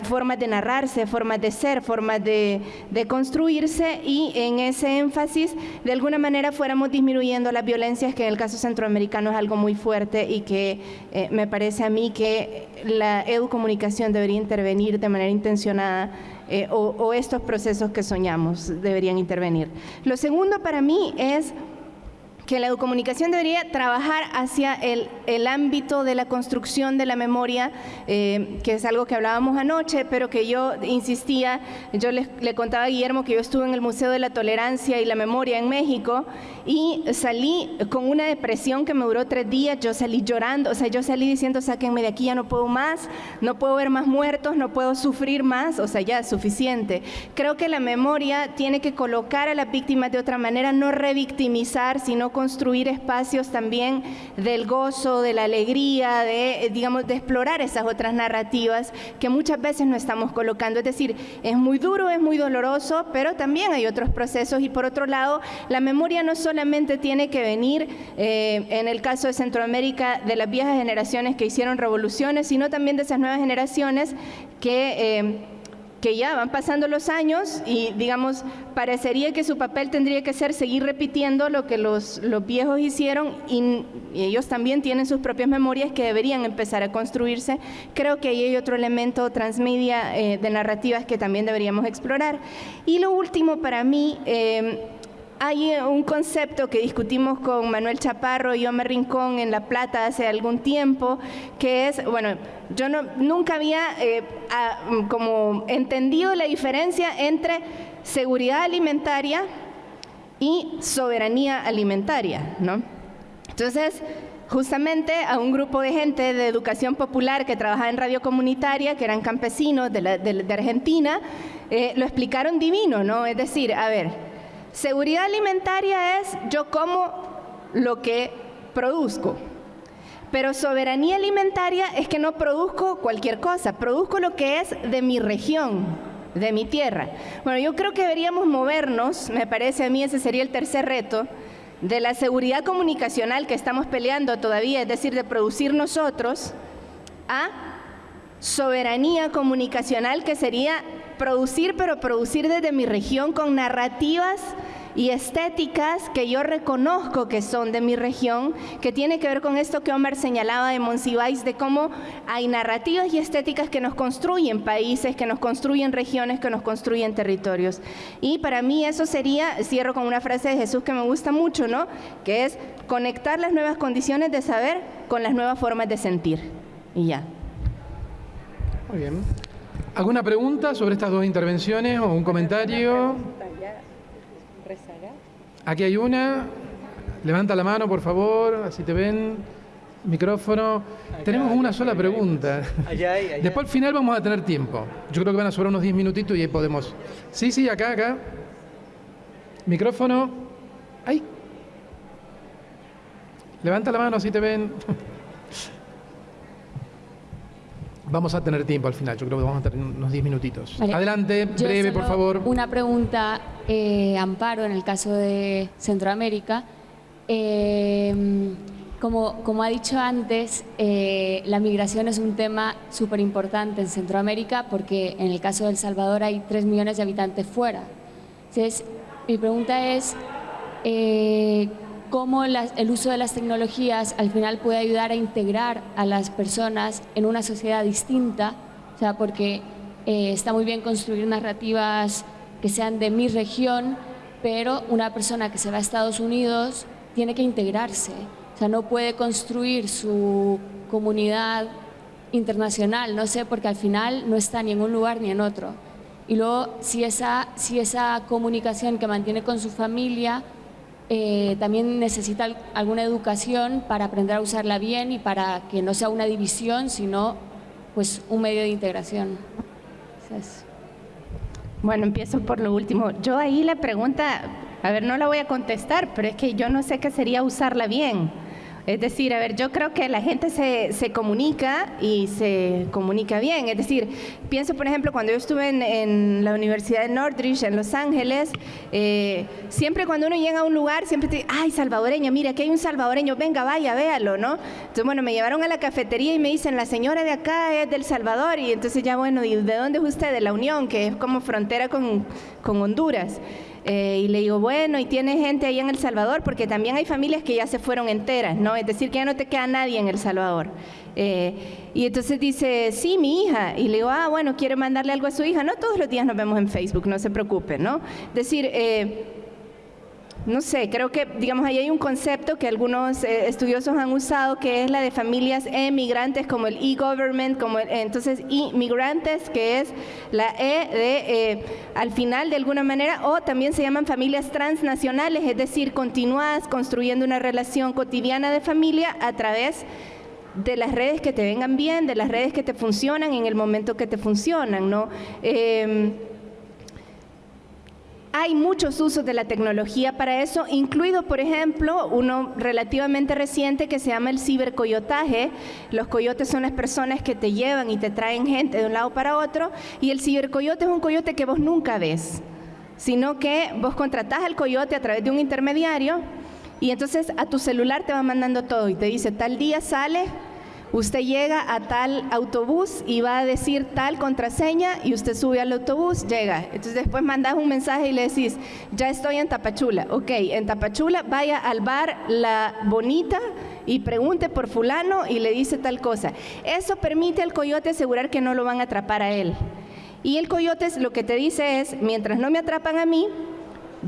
formas de narrarse, formas de ser, formas de, construirse y en ese énfasis de alguna manera fuéramos disminuyendo las violencias que en el caso centroamericano es algo muy fuerte y que eh, me parece a mí que la educomunicación debería intervenir de manera intencionada eh, o estos procesos que soñamos deberían intervenir. Lo segundo para mí es que la educomunicación debería trabajar hacia el, el, ámbito de la construcción de la memoria, eh, que es algo que hablábamos anoche, pero que yo insistía, yo le, contaba a Guillermo que yo estuve en el Museo de la Tolerancia y la Memoria en México y salí con una depresión que me duró tres días, yo salí llorando, o sea, yo salí diciendo, sáquenme de aquí, ya no puedo más, no puedo ver más muertos, no puedo sufrir más, o sea, ya es suficiente. Creo que la memoria tiene que colocar a las víctimas de otra manera, no revictimizar, sino construir espacios también del gozo, de la alegría, de, eh, digamos, de explorar esas otras narrativas que muchas veces no estamos colocando. Es decir, es muy duro, es muy doloroso, pero también hay otros procesos y por otro lado, la memoria no solamente tiene que venir, eh, en el caso de Centroamérica, de las viejas generaciones que hicieron revoluciones, sino también de esas nuevas generaciones que... Eh, que ya van pasando los años y, digamos, parecería que su papel tendría que ser seguir repitiendo lo que los, los viejos hicieron y, ellos también tienen sus propias memorias que deberían empezar a construirse. Creo que ahí hay otro elemento transmedia eh, de narrativas que también deberíamos explorar. Y lo último para mí... Eh, hay un concepto que discutimos con Manuel Chaparro y Omar Rincón en La Plata hace algún tiempo, que es, bueno, yo nunca había eh, como entendido la diferencia entre seguridad alimentaria y soberanía alimentaria, ¿no? Entonces, justamente a un grupo de gente de educación popular que trabajaba en radio comunitaria, que eran campesinos de, Argentina, eh, lo explicaron divino, ¿no? Es decir, a ver, Seguridad alimentaria es yo como lo que produzco. Pero soberanía alimentaria es que no produzco cualquier cosa, produzco lo que es de mi región, de mi tierra. Bueno, yo creo que deberíamos movernos, me parece a mí ese sería el tercer reto, de la seguridad comunicacional que estamos peleando todavía, es decir, de producir nosotros, a soberanía comunicacional que sería producir, pero producir desde mi región con narrativas y estéticas que yo reconozco que son de mi región, que tiene que ver con esto que Omar señalaba de Monsiváis, de cómo hay narrativas y estéticas que nos construyen países, que nos construyen regiones, que nos construyen territorios. Y para mí eso sería, cierro con una frase de Jesús que me gusta mucho, ¿no? Que es conectar las nuevas condiciones de saber con las nuevas formas de sentir. Y ya. Muy bien. ¿Alguna pregunta sobre estas dos intervenciones o un comentario? Aquí hay una. Levanta la mano, por favor, así te ven. Micrófono. Tenemos una sola pregunta. [LAUGHS] Después al final vamos a tener tiempo. Yo creo que van a sobrar unos 10 minutitos y ahí podemos. Sí, sí, acá, acá. Micrófono. Ahí. Levanta la mano, así te ven. [LAUGHS] Vamos a tener tiempo al final, yo creo que vamos a tener unos 10 minutitos. Adelante, breve, por favor. Una pregunta, eh, Amparo, en el caso de Centroamérica. Eh, como, como, ha dicho antes, eh, la migración es un tema súper importante en Centroamérica porque en el caso de El Salvador hay 3 millones de habitantes fuera. Entonces, mi pregunta es, cómo el uso de las tecnologías al final puede ayudar a integrar a las personas en una sociedad distinta, o sea, porque eh, está muy bien construir narrativas que sean de mi región, pero una persona que se va a Estados Unidos tiene que integrarse, o sea, no puede construir su comunidad internacional, no sé, porque al final no está ni en un lugar ni en otro. Y luego, si esa, si esa comunicación que mantiene con su familia eh, también necesita alguna educación para aprender a usarla bien y para que no sea una división, sino pues un medio de integración. Bueno, empiezo por lo último. Yo ahí la pregunta, a ver, no la voy a contestar, pero es que yo no sé qué sería usarla bien. Es decir, a ver, yo creo que la gente se, se, comunica y se comunica bien. Es decir, pienso, por ejemplo, cuando yo estuve en, la Universidad de Northridge, en Los Ángeles, eh, siempre cuando uno llega a un lugar, siempre te dice, ay, salvadoreño, mira, aquí hay un salvadoreño, venga, vaya, véalo, ¿no? Entonces, bueno, me llevaron a la cafetería y me dicen, la señora de acá es del Salvador, y entonces ya, bueno, ¿y de dónde es usted? De la Unión, que es como frontera con, con Honduras. Eh, y le digo, bueno, y tiene gente ahí en El Salvador, porque también hay familias que ya se fueron enteras, ¿no? Es decir, que ya no te queda nadie en El Salvador. Eh, y entonces dice, sí, mi hija. Y le digo, ah, bueno, quiere mandarle algo a su hija. No todos los días nos vemos en Facebook, no se preocupe, ¿no? Es decir, eh, no sé, creo que, digamos, ahí hay un concepto que algunos eh, estudiosos han usado, que es la de familias emigrantes, como el e-government, como entonces inmigrantes, que es la E de, eh, al final de alguna manera, o también se llaman familias transnacionales, es decir, continúas construyendo una relación cotidiana de familia a través de las redes que te vengan bien, de las redes que te funcionan en el momento que te funcionan, ¿no? Eh, hay muchos usos de la tecnología para eso, incluido, por ejemplo, uno relativamente reciente que se llama el cibercoyotaje. Los coyotes son las personas que te llevan y te traen gente de un lado para otro, y el cibercoyote es un coyote que vos nunca ves, sino que vos contratás al coyote a través de un intermediario y entonces a tu celular te va mandando todo y te dice tal día sale Usted llega a tal autobús y va a decir tal contraseña y usted sube al autobús, llega. Entonces después mandas un mensaje y le decís, ya estoy en Tapachula. Ok, en Tapachula vaya al bar La Bonita y pregunte por fulano y le dice tal cosa. Eso permite al coyote asegurar que no lo van a atrapar a él. Y el coyote lo que te dice es, mientras no me atrapan a mí,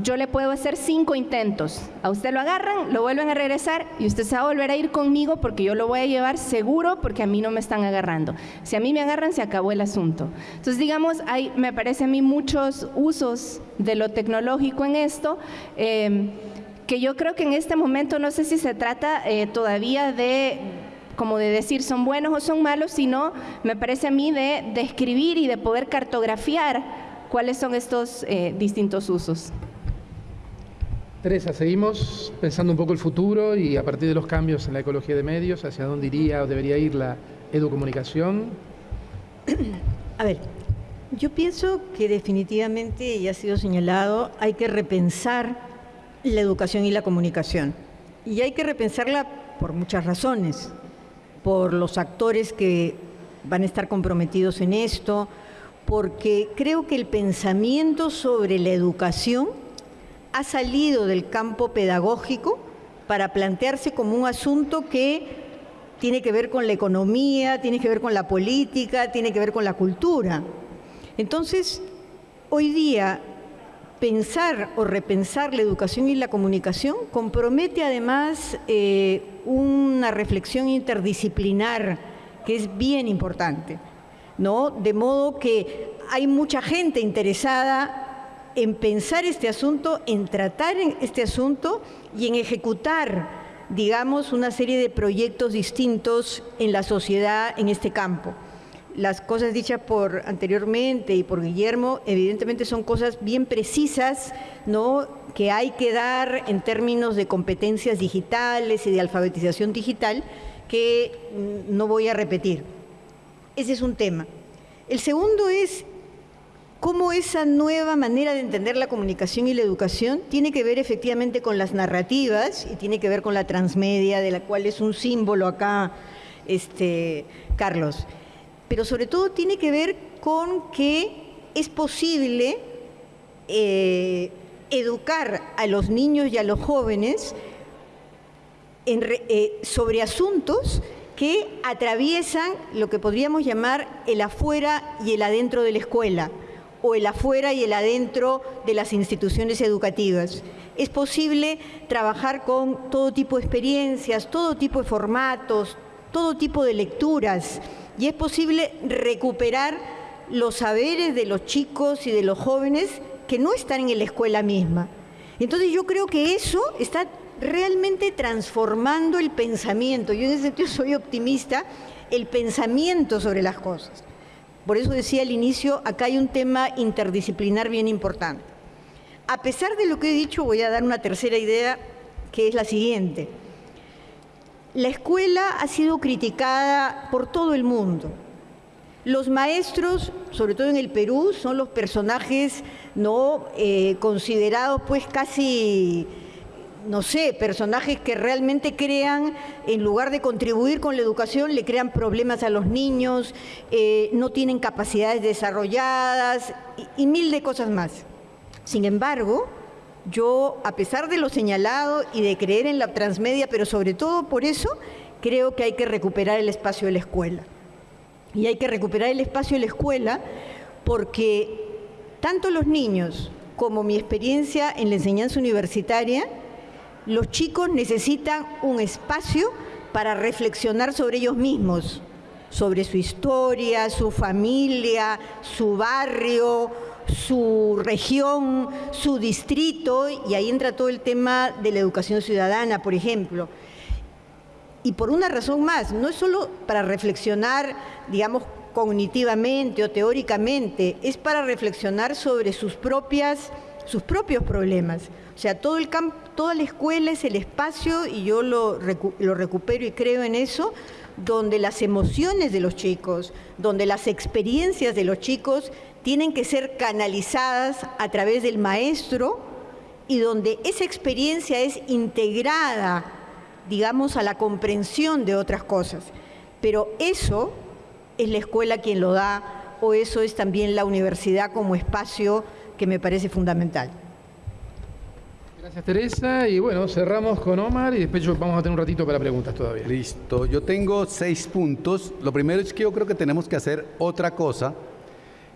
yo le puedo hacer cinco intentos. A usted lo agarran, lo vuelven a regresar y usted se va a volver a ir conmigo porque yo lo voy a llevar seguro porque a mí no me están agarrando. Si a mí me agarran, se acabó el asunto. Entonces, digamos, hay, me parece a mí muchos usos de lo tecnológico en esto. Eh, que yo creo que en este momento no sé si se trata eh, todavía de como de decir son buenos o son malos, sino me parece a mí de describir y de poder cartografiar cuáles son estos eh, distintos usos. Teresa, seguimos pensando un poco el futuro y a partir de los cambios en la ecología de medios, hacia dónde iría o debería ir la educomunicación. A ver, yo pienso que definitivamente, y ha sido señalado, hay que repensar la educación y la comunicación. Y hay que repensarla por muchas razones, por los actores que van a estar comprometidos en esto, porque creo que el pensamiento sobre la educación ha salido del campo pedagógico para plantearse como un asunto que tiene que ver con la economía, tiene que ver con la política, tiene que ver con la cultura. Entonces, hoy día pensar o repensar la educación y la comunicación compromete además eh, una reflexión interdisciplinar que es bien importante, ¿no? De modo que hay mucha gente interesada en pensar este asunto, en tratar este asunto y en ejecutar, digamos, una serie de proyectos distintos en la sociedad en este campo. Las cosas dichas por anteriormente y por Guillermo, evidentemente son cosas bien precisas, ¿no? que hay que dar en términos de competencias digitales y de alfabetización digital, que mm, no voy a repetir. Ese es un tema. El segundo es cómo esa nueva manera de entender la comunicación y la educación tiene que ver efectivamente con las narrativas y tiene que ver con la transmedia, de la cual es un símbolo acá, este, Carlos. Pero sobre todo tiene que ver con que es posible eh, educar a los niños y a los jóvenes eh, sobre asuntos que atraviesan lo que podríamos llamar el afuera y el adentro de la escuela o el afuera y el adentro de las instituciones educativas. Es posible trabajar con todo tipo de experiencias, todo tipo de formatos, todo tipo de lecturas y es posible recuperar los saberes de los chicos y de los jóvenes que no están en la escuela misma. Entonces yo creo que eso está realmente transformando el pensamiento. Yo en ese sentido soy optimista, el pensamiento sobre las cosas. Por eso decía al inicio, acá hay un tema interdisciplinar bien importante. A pesar de lo que he dicho, voy a dar una tercera idea, que es la siguiente. La escuela ha sido criticada por todo el mundo. Los maestros, sobre todo en el Perú, son los personajes no eh, considerados pues casi no sé, personajes que realmente crean, en lugar de contribuir con la educación, le crean problemas a los niños, eh, no tienen capacidades desarrolladas y, y mil de cosas más. Sin embargo, yo, a pesar de lo señalado y de creer en la transmedia, pero sobre todo por eso, creo que hay que recuperar el espacio de la escuela. Y hay que recuperar el espacio de la escuela porque tanto los niños como mi experiencia en la enseñanza universitaria los chicos necesitan un espacio para reflexionar sobre ellos mismos, sobre su historia, su familia, su barrio, su región, su distrito, y ahí entra todo el tema de la educación ciudadana, por ejemplo. Y por una razón más, no es solo para reflexionar, digamos, cognitivamente o teóricamente, es para reflexionar sobre sus, propias, sus propios problemas. O sea, todo el campo, toda la escuela es el espacio, y yo lo, lo recupero y creo en eso, donde las emociones de los chicos, donde las experiencias de los chicos tienen que ser canalizadas a través del maestro y donde esa experiencia es integrada, digamos, a la comprensión de otras cosas. Pero eso es la escuela quien lo da o eso es también la universidad como espacio que me parece fundamental. Gracias Teresa y bueno, cerramos con Omar y después vamos a tener un ratito para preguntas todavía. Listo, yo tengo seis puntos. Lo primero es que yo creo que tenemos que hacer otra cosa,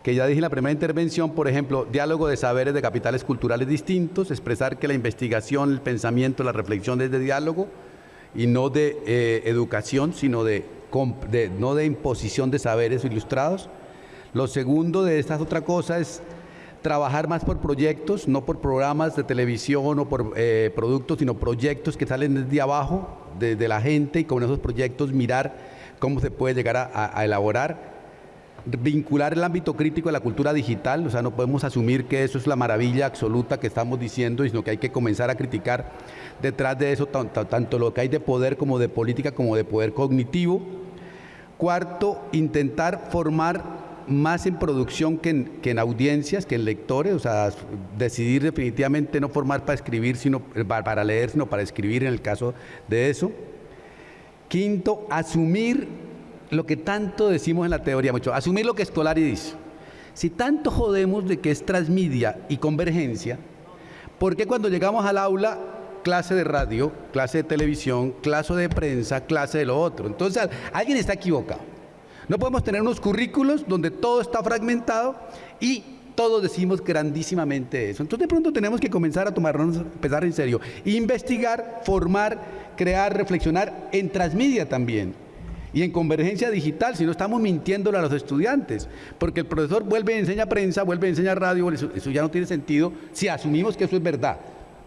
que ya dije en la primera intervención, por ejemplo, diálogo de saberes de capitales culturales distintos, expresar que la investigación, el pensamiento, la reflexión es de diálogo y no de eh, educación, sino de, de, no de imposición de saberes ilustrados. Lo segundo de esta otra cosa es trabajar más por proyectos, no por programas de televisión o por eh, productos, sino proyectos que salen desde abajo, desde la gente y con esos proyectos mirar cómo se puede llegar a, elaborar vincular el ámbito crítico de la cultura digital, o sea, no podemos asumir que eso es la maravilla absoluta que estamos diciendo, sino que hay que comenzar a criticar detrás de eso tanto lo que hay de poder como de política como de poder cognitivo. Cuarto, intentar formar más en producción que en, audiencias, que en lectores, o sea, decidir definitivamente no formar para escribir, sino para leer, sino para escribir en el caso de eso. Quinto, asumir lo que tanto decimos en la teoría, mucho, asumir lo que Escolari dice. Si tanto jodemos de que es transmedia y convergencia, ¿por qué cuando llegamos al aula clase de radio, clase de televisión, clase de prensa, clase de lo otro? Entonces, alguien está equivocado. No podemos tener unos currículos donde todo está fragmentado y todos decimos grandísimamente eso. Entonces de pronto tenemos que comenzar a tomarnos, empezar en serio, investigar, formar, crear, reflexionar en transmedia también y en convergencia digital, si no estamos mintiéndole a los estudiantes, porque el profesor vuelve y enseña prensa, vuelve y enseña radio, eso, eso, ya no tiene sentido si asumimos que eso es verdad.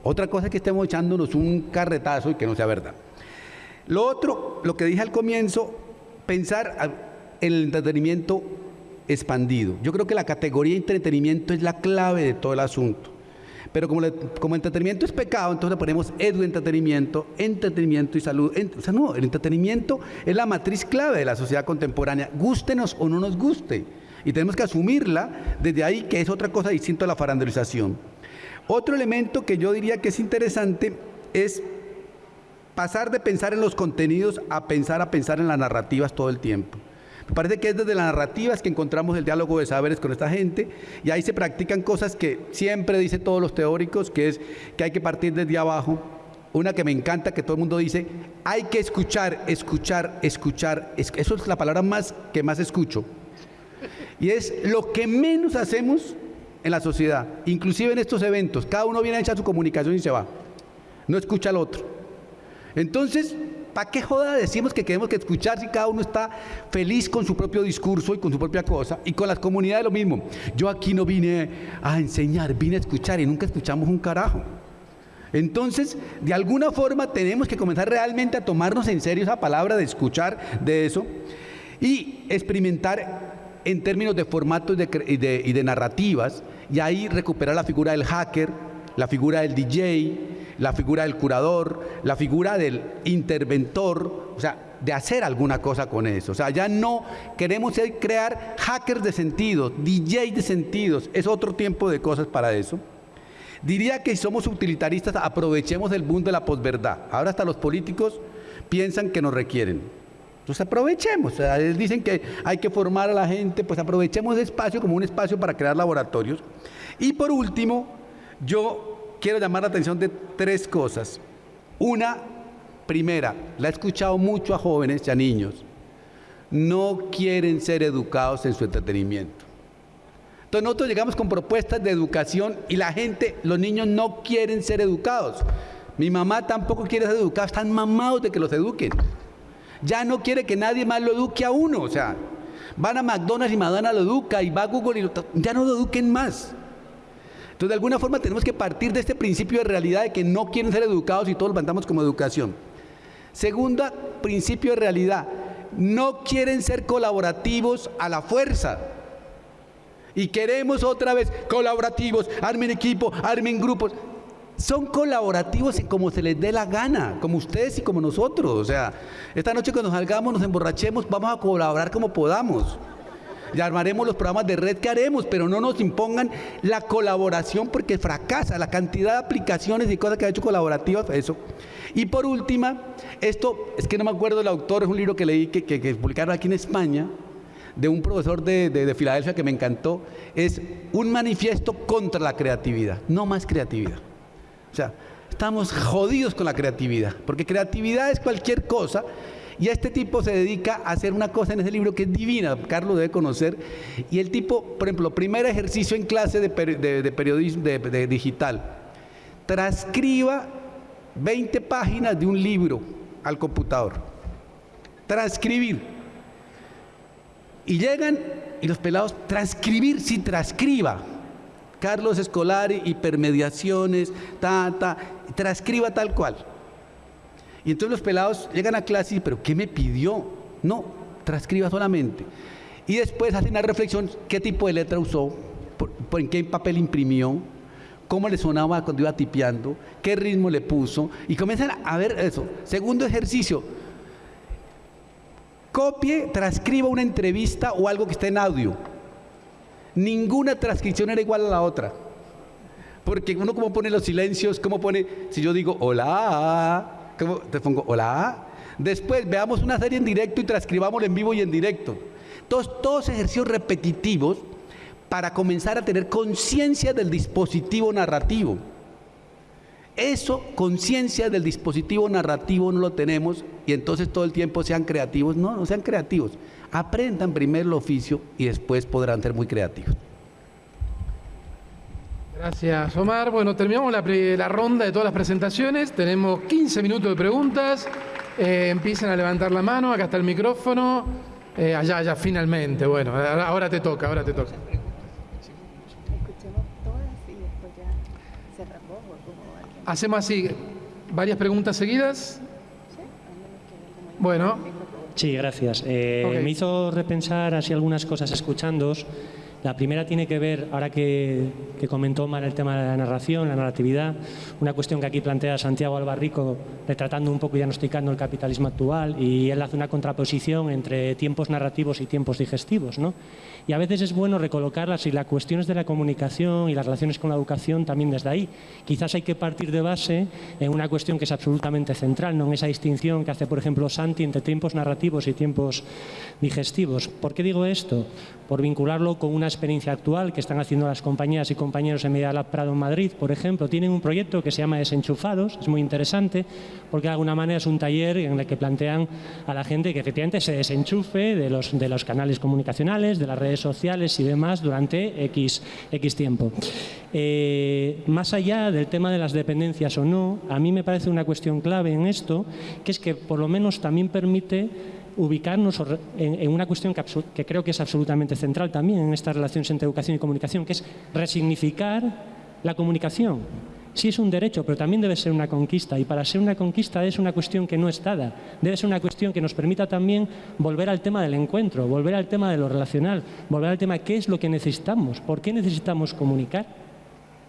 Otra cosa es que estemos echándonos un carretazo y que no sea verdad. Lo otro, lo que dije al comienzo, pensar el entretenimiento expandido. Yo creo que la categoría entretenimiento es la clave de todo el asunto. Pero como, como entretenimiento es pecado, entonces le ponemos edu entretenimiento, entretenimiento y salud. o sea, no, el entretenimiento es la matriz clave de la sociedad contemporánea, gústenos o no nos guste. Y tenemos que asumirla desde ahí, que es otra cosa distinta a la farandelización. Otro elemento que yo diría que es interesante es pasar de pensar en los contenidos a pensar a pensar en las narrativas todo el tiempo. Me parece que es desde las narrativas que encontramos el diálogo de saberes con esta gente y ahí se practican cosas que siempre dicen todos los teóricos, que es que hay que partir desde abajo una que me encanta, que todo el mundo dice, hay que escuchar, escuchar, escuchar. Eso es la palabra más que más escucho. Y es lo que menos hacemos en la sociedad, inclusive en estos eventos. Cada uno viene a echar su comunicación y se va. No escucha al otro. Entonces, ¿para qué joda decimos que queremos que escuchar si cada uno está feliz con su propio discurso y con su propia cosa? Y con las comunidades lo mismo. Yo aquí no vine a enseñar, vine a escuchar y nunca escuchamos un carajo. Entonces, de alguna forma tenemos que comenzar realmente a tomarnos en serio esa palabra de escuchar de eso y experimentar en términos de formatos y de narrativas y ahí recuperar la figura del hacker, la figura del DJ, la figura del curador, la figura del interventor, o sea, de hacer alguna cosa con eso. O sea, ya no queremos crear hackers de sentidos, DJ de sentidos, es otro tiempo de cosas para eso. Diría que si somos utilitaristas, aprovechemos el boom de la posverdad. Ahora hasta los políticos piensan que nos requieren. Entonces aprovechemos, dicen que hay que formar a la gente, pues aprovechemos ese espacio como un espacio para crear laboratorios. Y por último, yo quiero llamar la atención de tres cosas. Una, primera, la he escuchado mucho a jóvenes y a niños, no quieren ser educados en su entretenimiento. Entonces nosotros llegamos con propuestas de educación y la gente, los niños no quieren ser educados. Mi mamá tampoco quiere ser educada, están mamados de que los eduquen. Ya no quiere que nadie más lo eduque a uno, o sea, van a McDonald's y Madonna lo educa y va a Google y ya no lo eduquen más. Entonces, de alguna forma tenemos que partir de este principio de realidad de que no quieren ser educados y todos lo levantamos como educación. Segunda, principio de realidad, no quieren ser colaborativos a la fuerza. Y queremos otra vez colaborativos, armen equipo, armen grupos. Son colaborativos como se les dé la gana, como ustedes y como nosotros. O sea, esta noche cuando salgamos, nos emborrachemos, vamos a colaborar como podamos. Y armaremos los programas de red que haremos, pero no nos impongan la colaboración porque fracasa la cantidad de aplicaciones y cosas que ha hecho colaborativas, eso. Y por última, esto, es que no me acuerdo del autor, es un libro que leí que, que publicaron aquí en España, de un profesor de, Filadelfia que me encantó, es un manifiesto contra la creatividad, no más creatividad. O sea, estamos jodidos con la creatividad, porque creatividad es cualquier cosa y este tipo se dedica a hacer una cosa en ese libro que es divina, Carlos debe conocer, y el tipo, por ejemplo, primer ejercicio en clase de, periodismo de digital, transcriba 20 páginas de un libro al computador. Transcribir. Y llegan y los pelados, transcribir, sí, transcriba. Carlos Escolari, hipermediaciones, ta, ta, transcriba tal cual. Y entonces los pelados llegan a clase y, pero ¿qué me pidió? No, transcriba solamente. Y después hacen una reflexión, ¿qué tipo de letra usó? ¿Por, en qué papel imprimió? ¿Cómo le sonaba cuando iba tipeando? ¿Qué ritmo le puso? Y comienzan a ver eso. Segundo ejercicio, Copie, transcriba una entrevista o algo que esté en audio. Ninguna transcripción era igual a la otra. Porque uno como pone los silencios, cómo pone, si yo digo hola, ¿cómo te pongo hola? Después veamos una serie en directo y transcribamos en vivo y en directo. Entonces, todos ejercicios repetitivos para comenzar a tener conciencia del dispositivo narrativo. Eso, conciencia del dispositivo narrativo no lo tenemos y entonces todo el tiempo sean creativos. No, no sean creativos. Aprendan primero el oficio y después podrán ser muy creativos. Gracias, Omar. Bueno, terminamos la, ronda de todas las presentaciones. Tenemos 15 minutos de preguntas. Eh, empiecen a levantar la mano. Acá está el micrófono. Eh, allá, allá, finalmente. Bueno, ahora te toca, ahora te toca. Hacemos así, varias preguntas seguidas. Bueno. Sí, gracias. Eh, me hizo repensar así algunas cosas escuchándos. La primera tiene que ver, ahora que, comentó Omar el tema de la narración, la narratividad, una cuestión que aquí plantea Santiago Albarrico, retratando un poco y diagnosticando el capitalismo actual, y él hace una contraposición entre tiempos narrativos y tiempos digestivos. ¿no? Y a veces es bueno recolocarlas y las cuestiones de la comunicación y las relaciones con la educación también desde ahí. Quizás hay que partir de base en una cuestión que es absolutamente central, no en esa distinción que hace, por ejemplo, Santi entre tiempos narrativos y tiempos digestivos. ¿Por qué digo esto? Por vincularlo con una experiencia actual que están haciendo las compañías y compañeros en Media Lab Prado en Madrid, por ejemplo. Tienen un proyecto que se llama Desenchufados, es muy interesante porque de alguna manera es un taller en el que plantean a la gente que efectivamente se desenchufe de los, de los canales comunicacionales, de las redes sociales y demás durante X, X tiempo. Eh, más allá del tema de las dependencias o no, a mí me parece una cuestión clave en esto, que es que por lo menos también permite ubicarnos en, una cuestión que, creo que es absolutamente central también en estas relaciones entre educación y comunicación, que es resignificar la comunicación. Sí es un derecho, pero también debe ser una conquista. Y para ser una conquista es una cuestión que no es dada. Debe ser una cuestión que nos permita también volver al tema del encuentro, volver al tema de lo relacional, volver al tema de qué es lo que necesitamos, por qué necesitamos comunicar.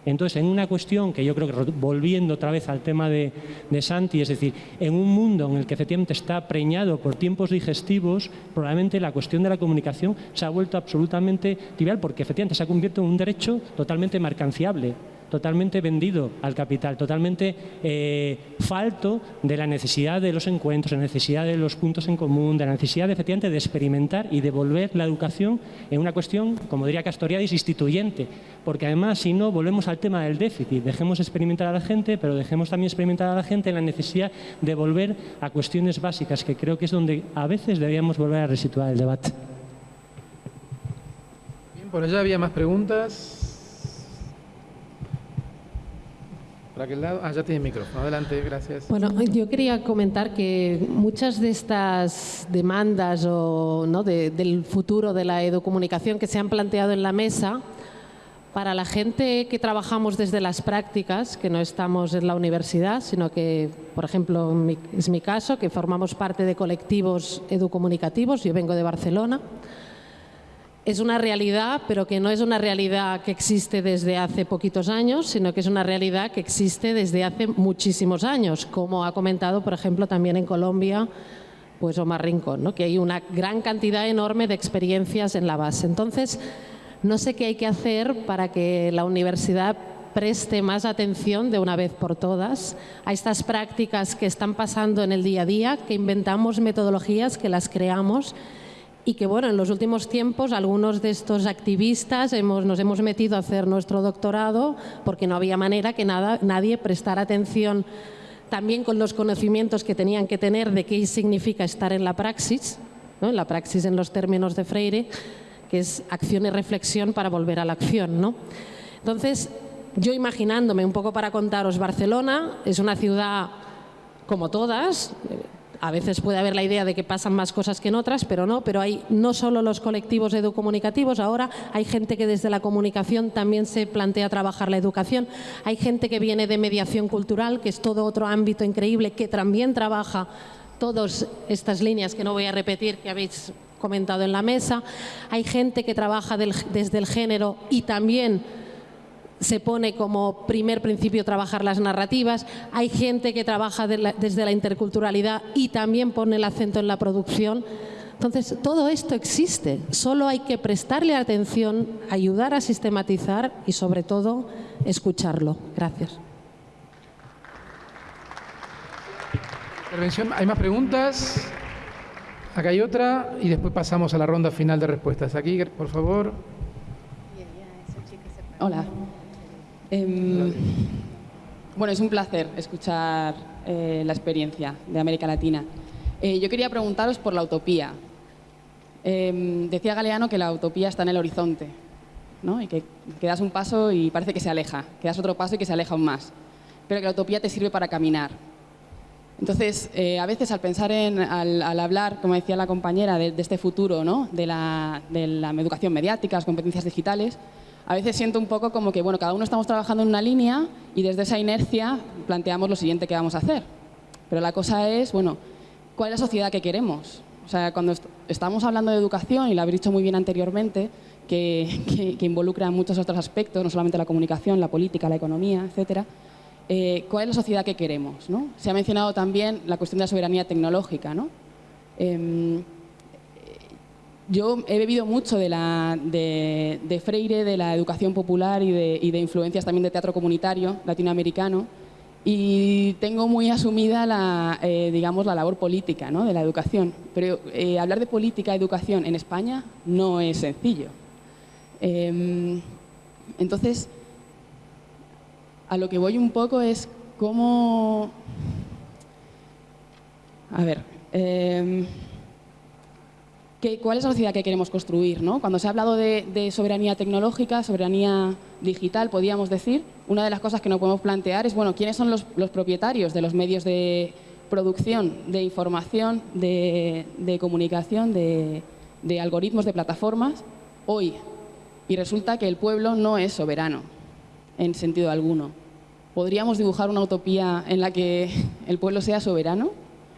Entonces, en una cuestión que yo creo que volviendo otra vez al tema de, Santi, es decir, en un mundo en el que efectivamente está preñado por tiempos digestivos, probablemente la cuestión de la comunicación se ha vuelto absolutamente trivial porque efectivamente se ha convertido en un derecho totalmente mercanciable totalmente vendido al capital, totalmente eh, falto de la necesidad de los encuentros, de la necesidad de los puntos en común, de la necesidad de, efectivamente de experimentar y devolver la educación en una cuestión, como diría Castoriadis, instituyente, porque además si no volvemos al tema del déficit, dejemos experimentar a la gente, pero dejemos también experimentar a la gente en la necesidad de volver a cuestiones básicas, que creo que es donde a veces deberíamos volver a resituar el debate. Bien, por allá había más preguntas. Por aquel lado. Ah, ya tiene micrófono. Adelante, gracias. Bueno, yo quería comentar que muchas de estas demandas o, ¿no? del futuro de la educomunicación que se han planteado en la mesa, para la gente que trabajamos desde las prácticas, que no estamos en la universidad, sino que, por ejemplo, es mi caso, que formamos parte de colectivos educomunicativos, yo vengo de Barcelona, es una realidad, pero que no es una realidad que existe desde hace poquitos años, sino que es una realidad que existe desde hace muchísimos años, como ha comentado, por ejemplo, también en Colombia, pues Omar Rincón, ¿no? que hay una gran cantidad enorme de experiencias en la base. Entonces, no sé qué hay que hacer para que la universidad preste más atención de una vez por todas a estas prácticas que están pasando en el día a día, que inventamos metodologías, que las creamos y que bueno, en los últimos tiempos algunos de estos activistas hemos, nos hemos metido a hacer nuestro doctorado porque no había manera que nada, nadie prestara atención también con los conocimientos que tenían que tener de qué significa estar en la praxis, ¿no? la praxis en los términos de Freire, que es acción y reflexión para volver a la acción. ¿no? Entonces, yo imaginándome un poco para contaros, Barcelona es una ciudad como todas, a veces puede haber la idea de que pasan más cosas que en otras, pero no, pero hay no solo los colectivos educomunicativos, ahora hay gente que desde la comunicación también se plantea trabajar la educación, hay gente que viene de mediación cultural, que es todo otro ámbito increíble, que también trabaja todas estas líneas que no voy a repetir, que habéis comentado en la mesa, hay gente que trabaja desde el género y también se pone como primer principio trabajar las narrativas, hay gente que trabaja desde la interculturalidad y también pone el acento en la producción. Entonces, todo esto existe, solo hay que prestarle atención, ayudar a sistematizar y, sobre todo, escucharlo. Gracias. ¿Hay más preguntas? Acá hay otra y después pasamos a la ronda final de respuestas. Aquí, por favor. Hola. Em, bueno, es un placer escuchar eh, la experiencia de América Latina. Eh, yo quería preguntaros por la utopía. Em, decía Galeano que la utopía está en el horizonte, ¿no? y que, que, das un paso y parece que se aleja, que das otro paso y que se aleja aún más, pero que la utopía te sirve para caminar. Entonces, eh, a veces al pensar en, al, hablar, como decía la compañera, de, este futuro, ¿no? de, la, de la educación mediática, las competencias digitales, a veces siento un poco como que, bueno, cada uno estamos trabajando en una línea y desde esa inercia planteamos lo siguiente que vamos a hacer. Pero la cosa es, bueno, ¿cuál es la sociedad que queremos? O sea, cuando estamos hablando de educación, y lo habéis dicho muy bien anteriormente, [LAUGHS] que, involucra muchos otros aspectos, no solamente la comunicación, la política, la economía, etcétera, eh, ¿cuál es la sociedad que queremos? ¿no? Se ha mencionado también la cuestión de la soberanía tecnológica. ¿no? Em, yo he bebido mucho de, la, de, Freire, de la educación popular y de, influencias también de teatro comunitario latinoamericano y tengo muy asumida la, eh, digamos, la labor política de la educación. Pero eh, hablar de política, educación en España no es sencillo. Em, entonces, a lo que voy un poco es cómo... A ver, em, ¿cuál es la sociedad que queremos construir? ¿no? Cuando se ha hablado de, soberanía tecnológica, soberanía digital, podríamos decir, una de las cosas que nos podemos plantear es, bueno, ¿quiénes son los, propietarios de los medios de producción, de información, de, comunicación, de, de algoritmos, de plataformas, hoy? Y resulta que el pueblo no es soberano, en sentido alguno. ¿Podríamos dibujar una utopía en la que el pueblo sea soberano?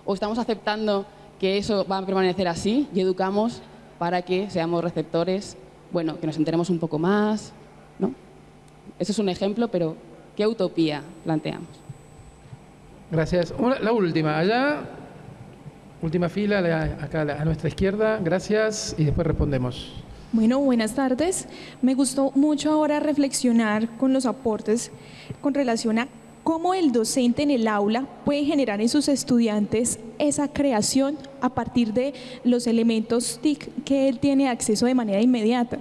¿O estamos aceptando que eso va a permanecer así y educamos para que seamos receptores, bueno, que nos enteremos un poco más, ¿no? Eso es un ejemplo, pero ¿qué utopía planteamos? Gracias. la última, allá, última fila, acá a nuestra izquierda, gracias, y después respondemos. Bueno, buenas tardes. Me gustó mucho ahora reflexionar con los aportes con relación a cómo el docente en el aula puede generar en sus estudiantes esa creación a partir de los elementos TIC que él tiene acceso de manera inmediata.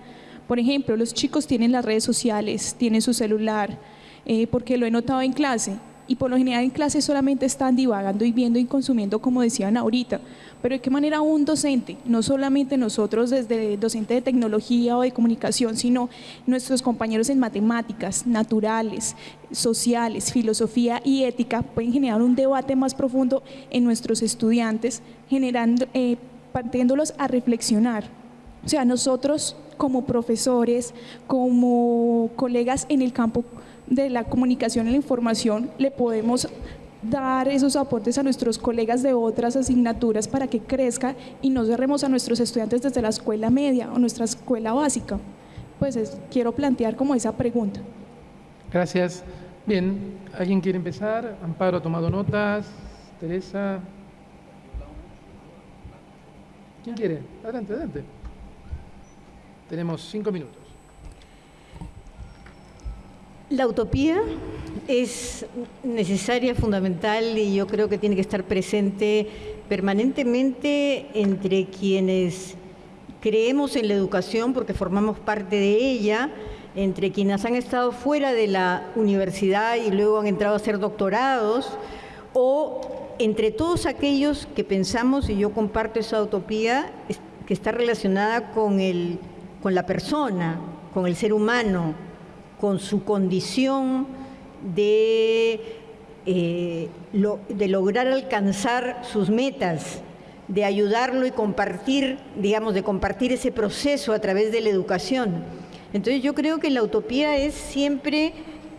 Por ejemplo, los chicos tienen las redes sociales, tienen su celular, eh, porque lo he notado en clase, y por lo general en clase solamente están divagando y viendo y consumiendo como decían ahorita, pero de qué manera un docente, no solamente nosotros desde docente de tecnología o de comunicación, sino nuestros compañeros en matemáticas, naturales, sociales, filosofía y ética, pueden generar un debate más profundo en nuestros estudiantes, generando, eh, partiéndolos a reflexionar. O sea, nosotros como profesores, como colegas en el campo de la comunicación y la información, le podemos dar esos aportes a nuestros colegas de otras asignaturas para que crezca y no cerremos a nuestros estudiantes desde la escuela media o nuestra escuela básica. Pues quiero plantear como esa pregunta. Gracias. Bien, ¿alguien quiere empezar? Amparo ha tomado notas. Teresa. ¿Quién quiere? Adelante, adelante. Tenemos cinco minutos. La utopía es necesaria, fundamental y yo creo que tiene que estar presente permanentemente entre quienes creemos en la educación porque formamos parte de ella, entre quienes han estado fuera de la universidad y luego han entrado a hacer doctorados, o entre todos aquellos que pensamos, y yo comparto esa utopía, que está relacionada con, el, con la persona, con el ser humano, con su condición de, eh, de lograr alcanzar sus metas, de ayudarlo y compartir, digamos, de compartir ese proceso a través de la educación. Entonces yo creo que la utopía es siempre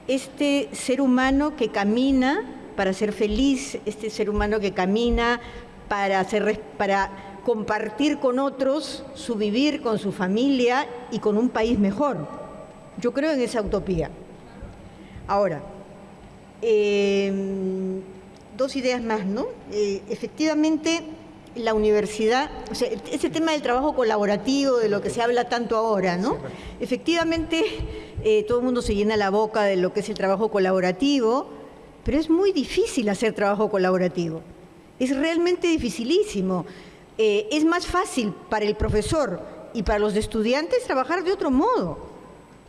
este ser humano que camina para ser feliz, este ser humano que camina para, hacer, para compartir con otros su vivir, con su familia y con un país mejor. Yo creo en esa utopía. Ahora, em, dos ideas más, ¿no? Eh, efectivamente, la universidad, o sea, ese tema del trabajo colaborativo, de lo que se habla tanto ahora, ¿no? Efectivamente, eh, todo el mundo se llena la boca de lo que es el trabajo colaborativo, pero es muy difícil hacer trabajo colaborativo. Es realmente dificilísimo. Eh, es más fácil para el profesor y para los estudiantes trabajar de otro modo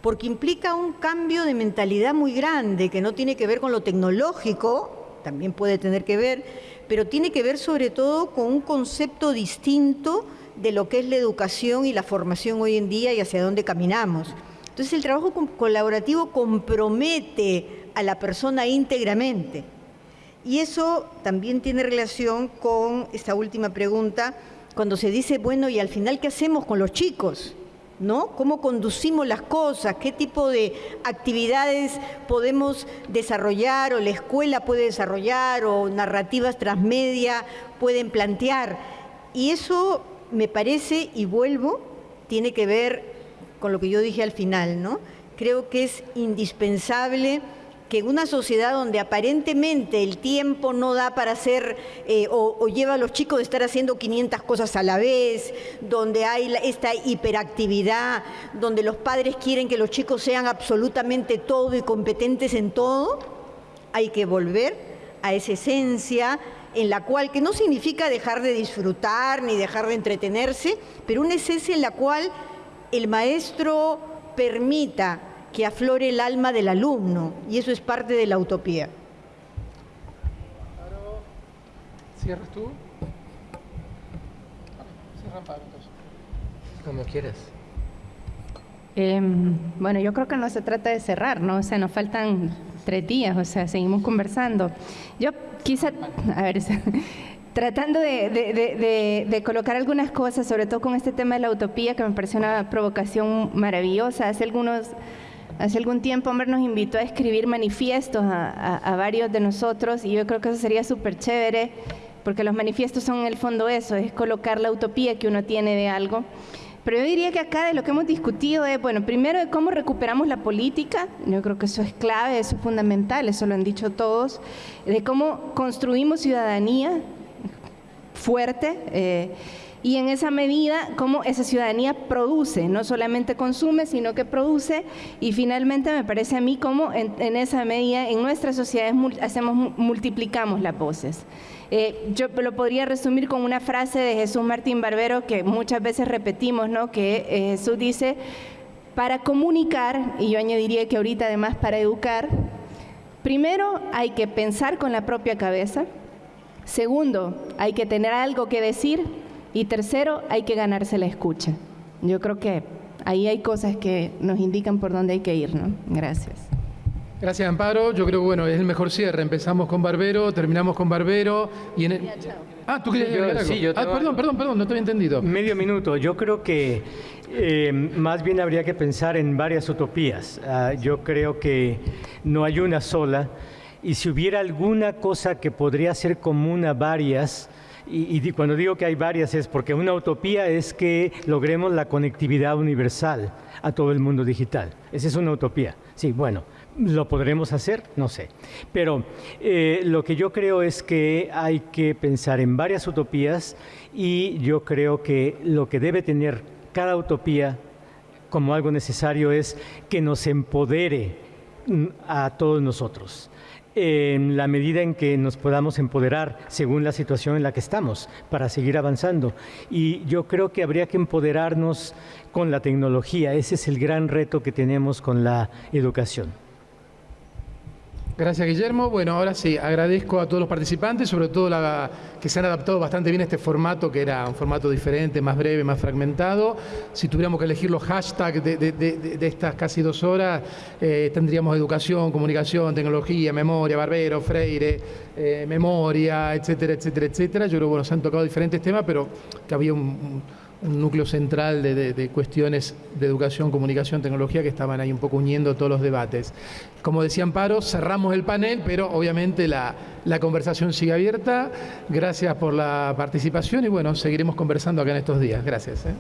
porque implica un cambio de mentalidad muy grande que no tiene que ver con lo tecnológico, también puede tener que ver, pero tiene que ver sobre todo con un concepto distinto de lo que es la educación y la formación hoy en día y hacia dónde caminamos. Entonces el trabajo colaborativo compromete a la persona íntegramente. Y eso también tiene relación con esta última pregunta, cuando se dice, bueno, ¿y al final qué hacemos con los chicos? ¿No? ¿Cómo conducimos las cosas? ¿Qué tipo de actividades podemos desarrollar o la escuela puede desarrollar o narrativas transmedia pueden plantear? Y eso me parece, y vuelvo, tiene que ver con lo que yo dije al final, ¿no? Creo que es indispensable que en una sociedad donde aparentemente el tiempo no da para hacer eh, o, lleva a los chicos de estar haciendo 500 cosas a la vez, donde hay esta hiperactividad, donde los padres quieren que los chicos sean absolutamente todo y competentes en todo, hay que volver a esa esencia en la cual, que no significa dejar de disfrutar ni dejar de entretenerse, pero una esencia en la cual el maestro permita que aflore el alma del alumno, y eso es parte de la utopía. ¿Cierras tú? Como quieras. Em, bueno, yo creo que no se trata de cerrar, ¿no? O sea, nos faltan tres días, o sea, seguimos conversando. Yo quizá, a ver, [LAUGHS] tratando de, colocar algunas cosas, sobre todo con este tema de la utopía, que me parece una provocación maravillosa. Hace algunos... Hace algún tiempo Hombre nos invitó a escribir manifiestos a, a varios de nosotros y yo creo que eso sería súper chévere porque los manifiestos son en el fondo eso, es colocar la utopía que uno tiene de algo. Pero yo diría que acá de lo que hemos discutido es, bueno, primero de cómo recuperamos la política, yo creo que eso es clave, eso es fundamental, eso lo han dicho todos, de cómo construimos ciudadanía fuerte. Eh, y en esa medida cómo esa ciudadanía produce, no solamente consume, sino que produce y finalmente me parece a mí cómo en, esa medida en nuestras sociedades hacemos, multiplicamos las voces. Eh, yo lo podría resumir con una frase de Jesús Martín Barbero que muchas veces repetimos, ¿no? que eh, Jesús dice, para comunicar, y yo añadiría que ahorita además para educar, primero hay que pensar con la propia cabeza, segundo, hay que tener algo que decir, y tercero, hay que ganarse la escucha. Yo creo que ahí hay cosas que nos indican por dónde hay que ir, ¿no? Gracias. Gracias, Amparo. Yo creo que bueno, es el mejor cierre. Empezamos con Barbero, terminamos con Barbero y en el... Ah, tú querías decir algo. Sí, yo ah, perdón, perdón, perdón, no te había entendido. Medio minuto. Yo creo que eh, más bien habría que pensar en varias utopías. Ah, yo creo que no hay una sola. Y si hubiera alguna cosa que podría ser común a varias, y, cuando digo que hay varias es porque una utopía es que logremos la conectividad universal a todo el mundo digital. Esa es una utopía. Sí, bueno, ¿lo podremos hacer? No sé. Pero eh, lo que yo creo es que hay que pensar en varias utopías y yo creo que lo que debe tener cada utopía como algo necesario es que nos empodere mm, a todos nosotros en la medida en que nos podamos empoderar según la situación en la que estamos para seguir avanzando. Y yo creo que habría que empoderarnos con la tecnología. Ese es el gran reto que tenemos con la educación. Gracias, Guillermo. Bueno, ahora sí, agradezco a todos los participantes, sobre todo la, que se han adaptado bastante bien a este formato, que era un formato diferente, más breve, más fragmentado. Si tuviéramos que elegir los hashtags de, estas casi dos horas, eh, tendríamos educación, comunicación, tecnología, memoria, barbero, freire, eh, memoria, etcétera, etcétera, etcétera. Yo creo que bueno, se han tocado diferentes temas, pero que había un un núcleo central de, cuestiones de educación, comunicación, tecnología que estaban ahí un poco uniendo todos los debates. Como decía Amparo, cerramos el panel, pero obviamente la, la conversación sigue abierta. Gracias por la participación y bueno, seguiremos conversando acá en estos días. Gracias. ¿eh?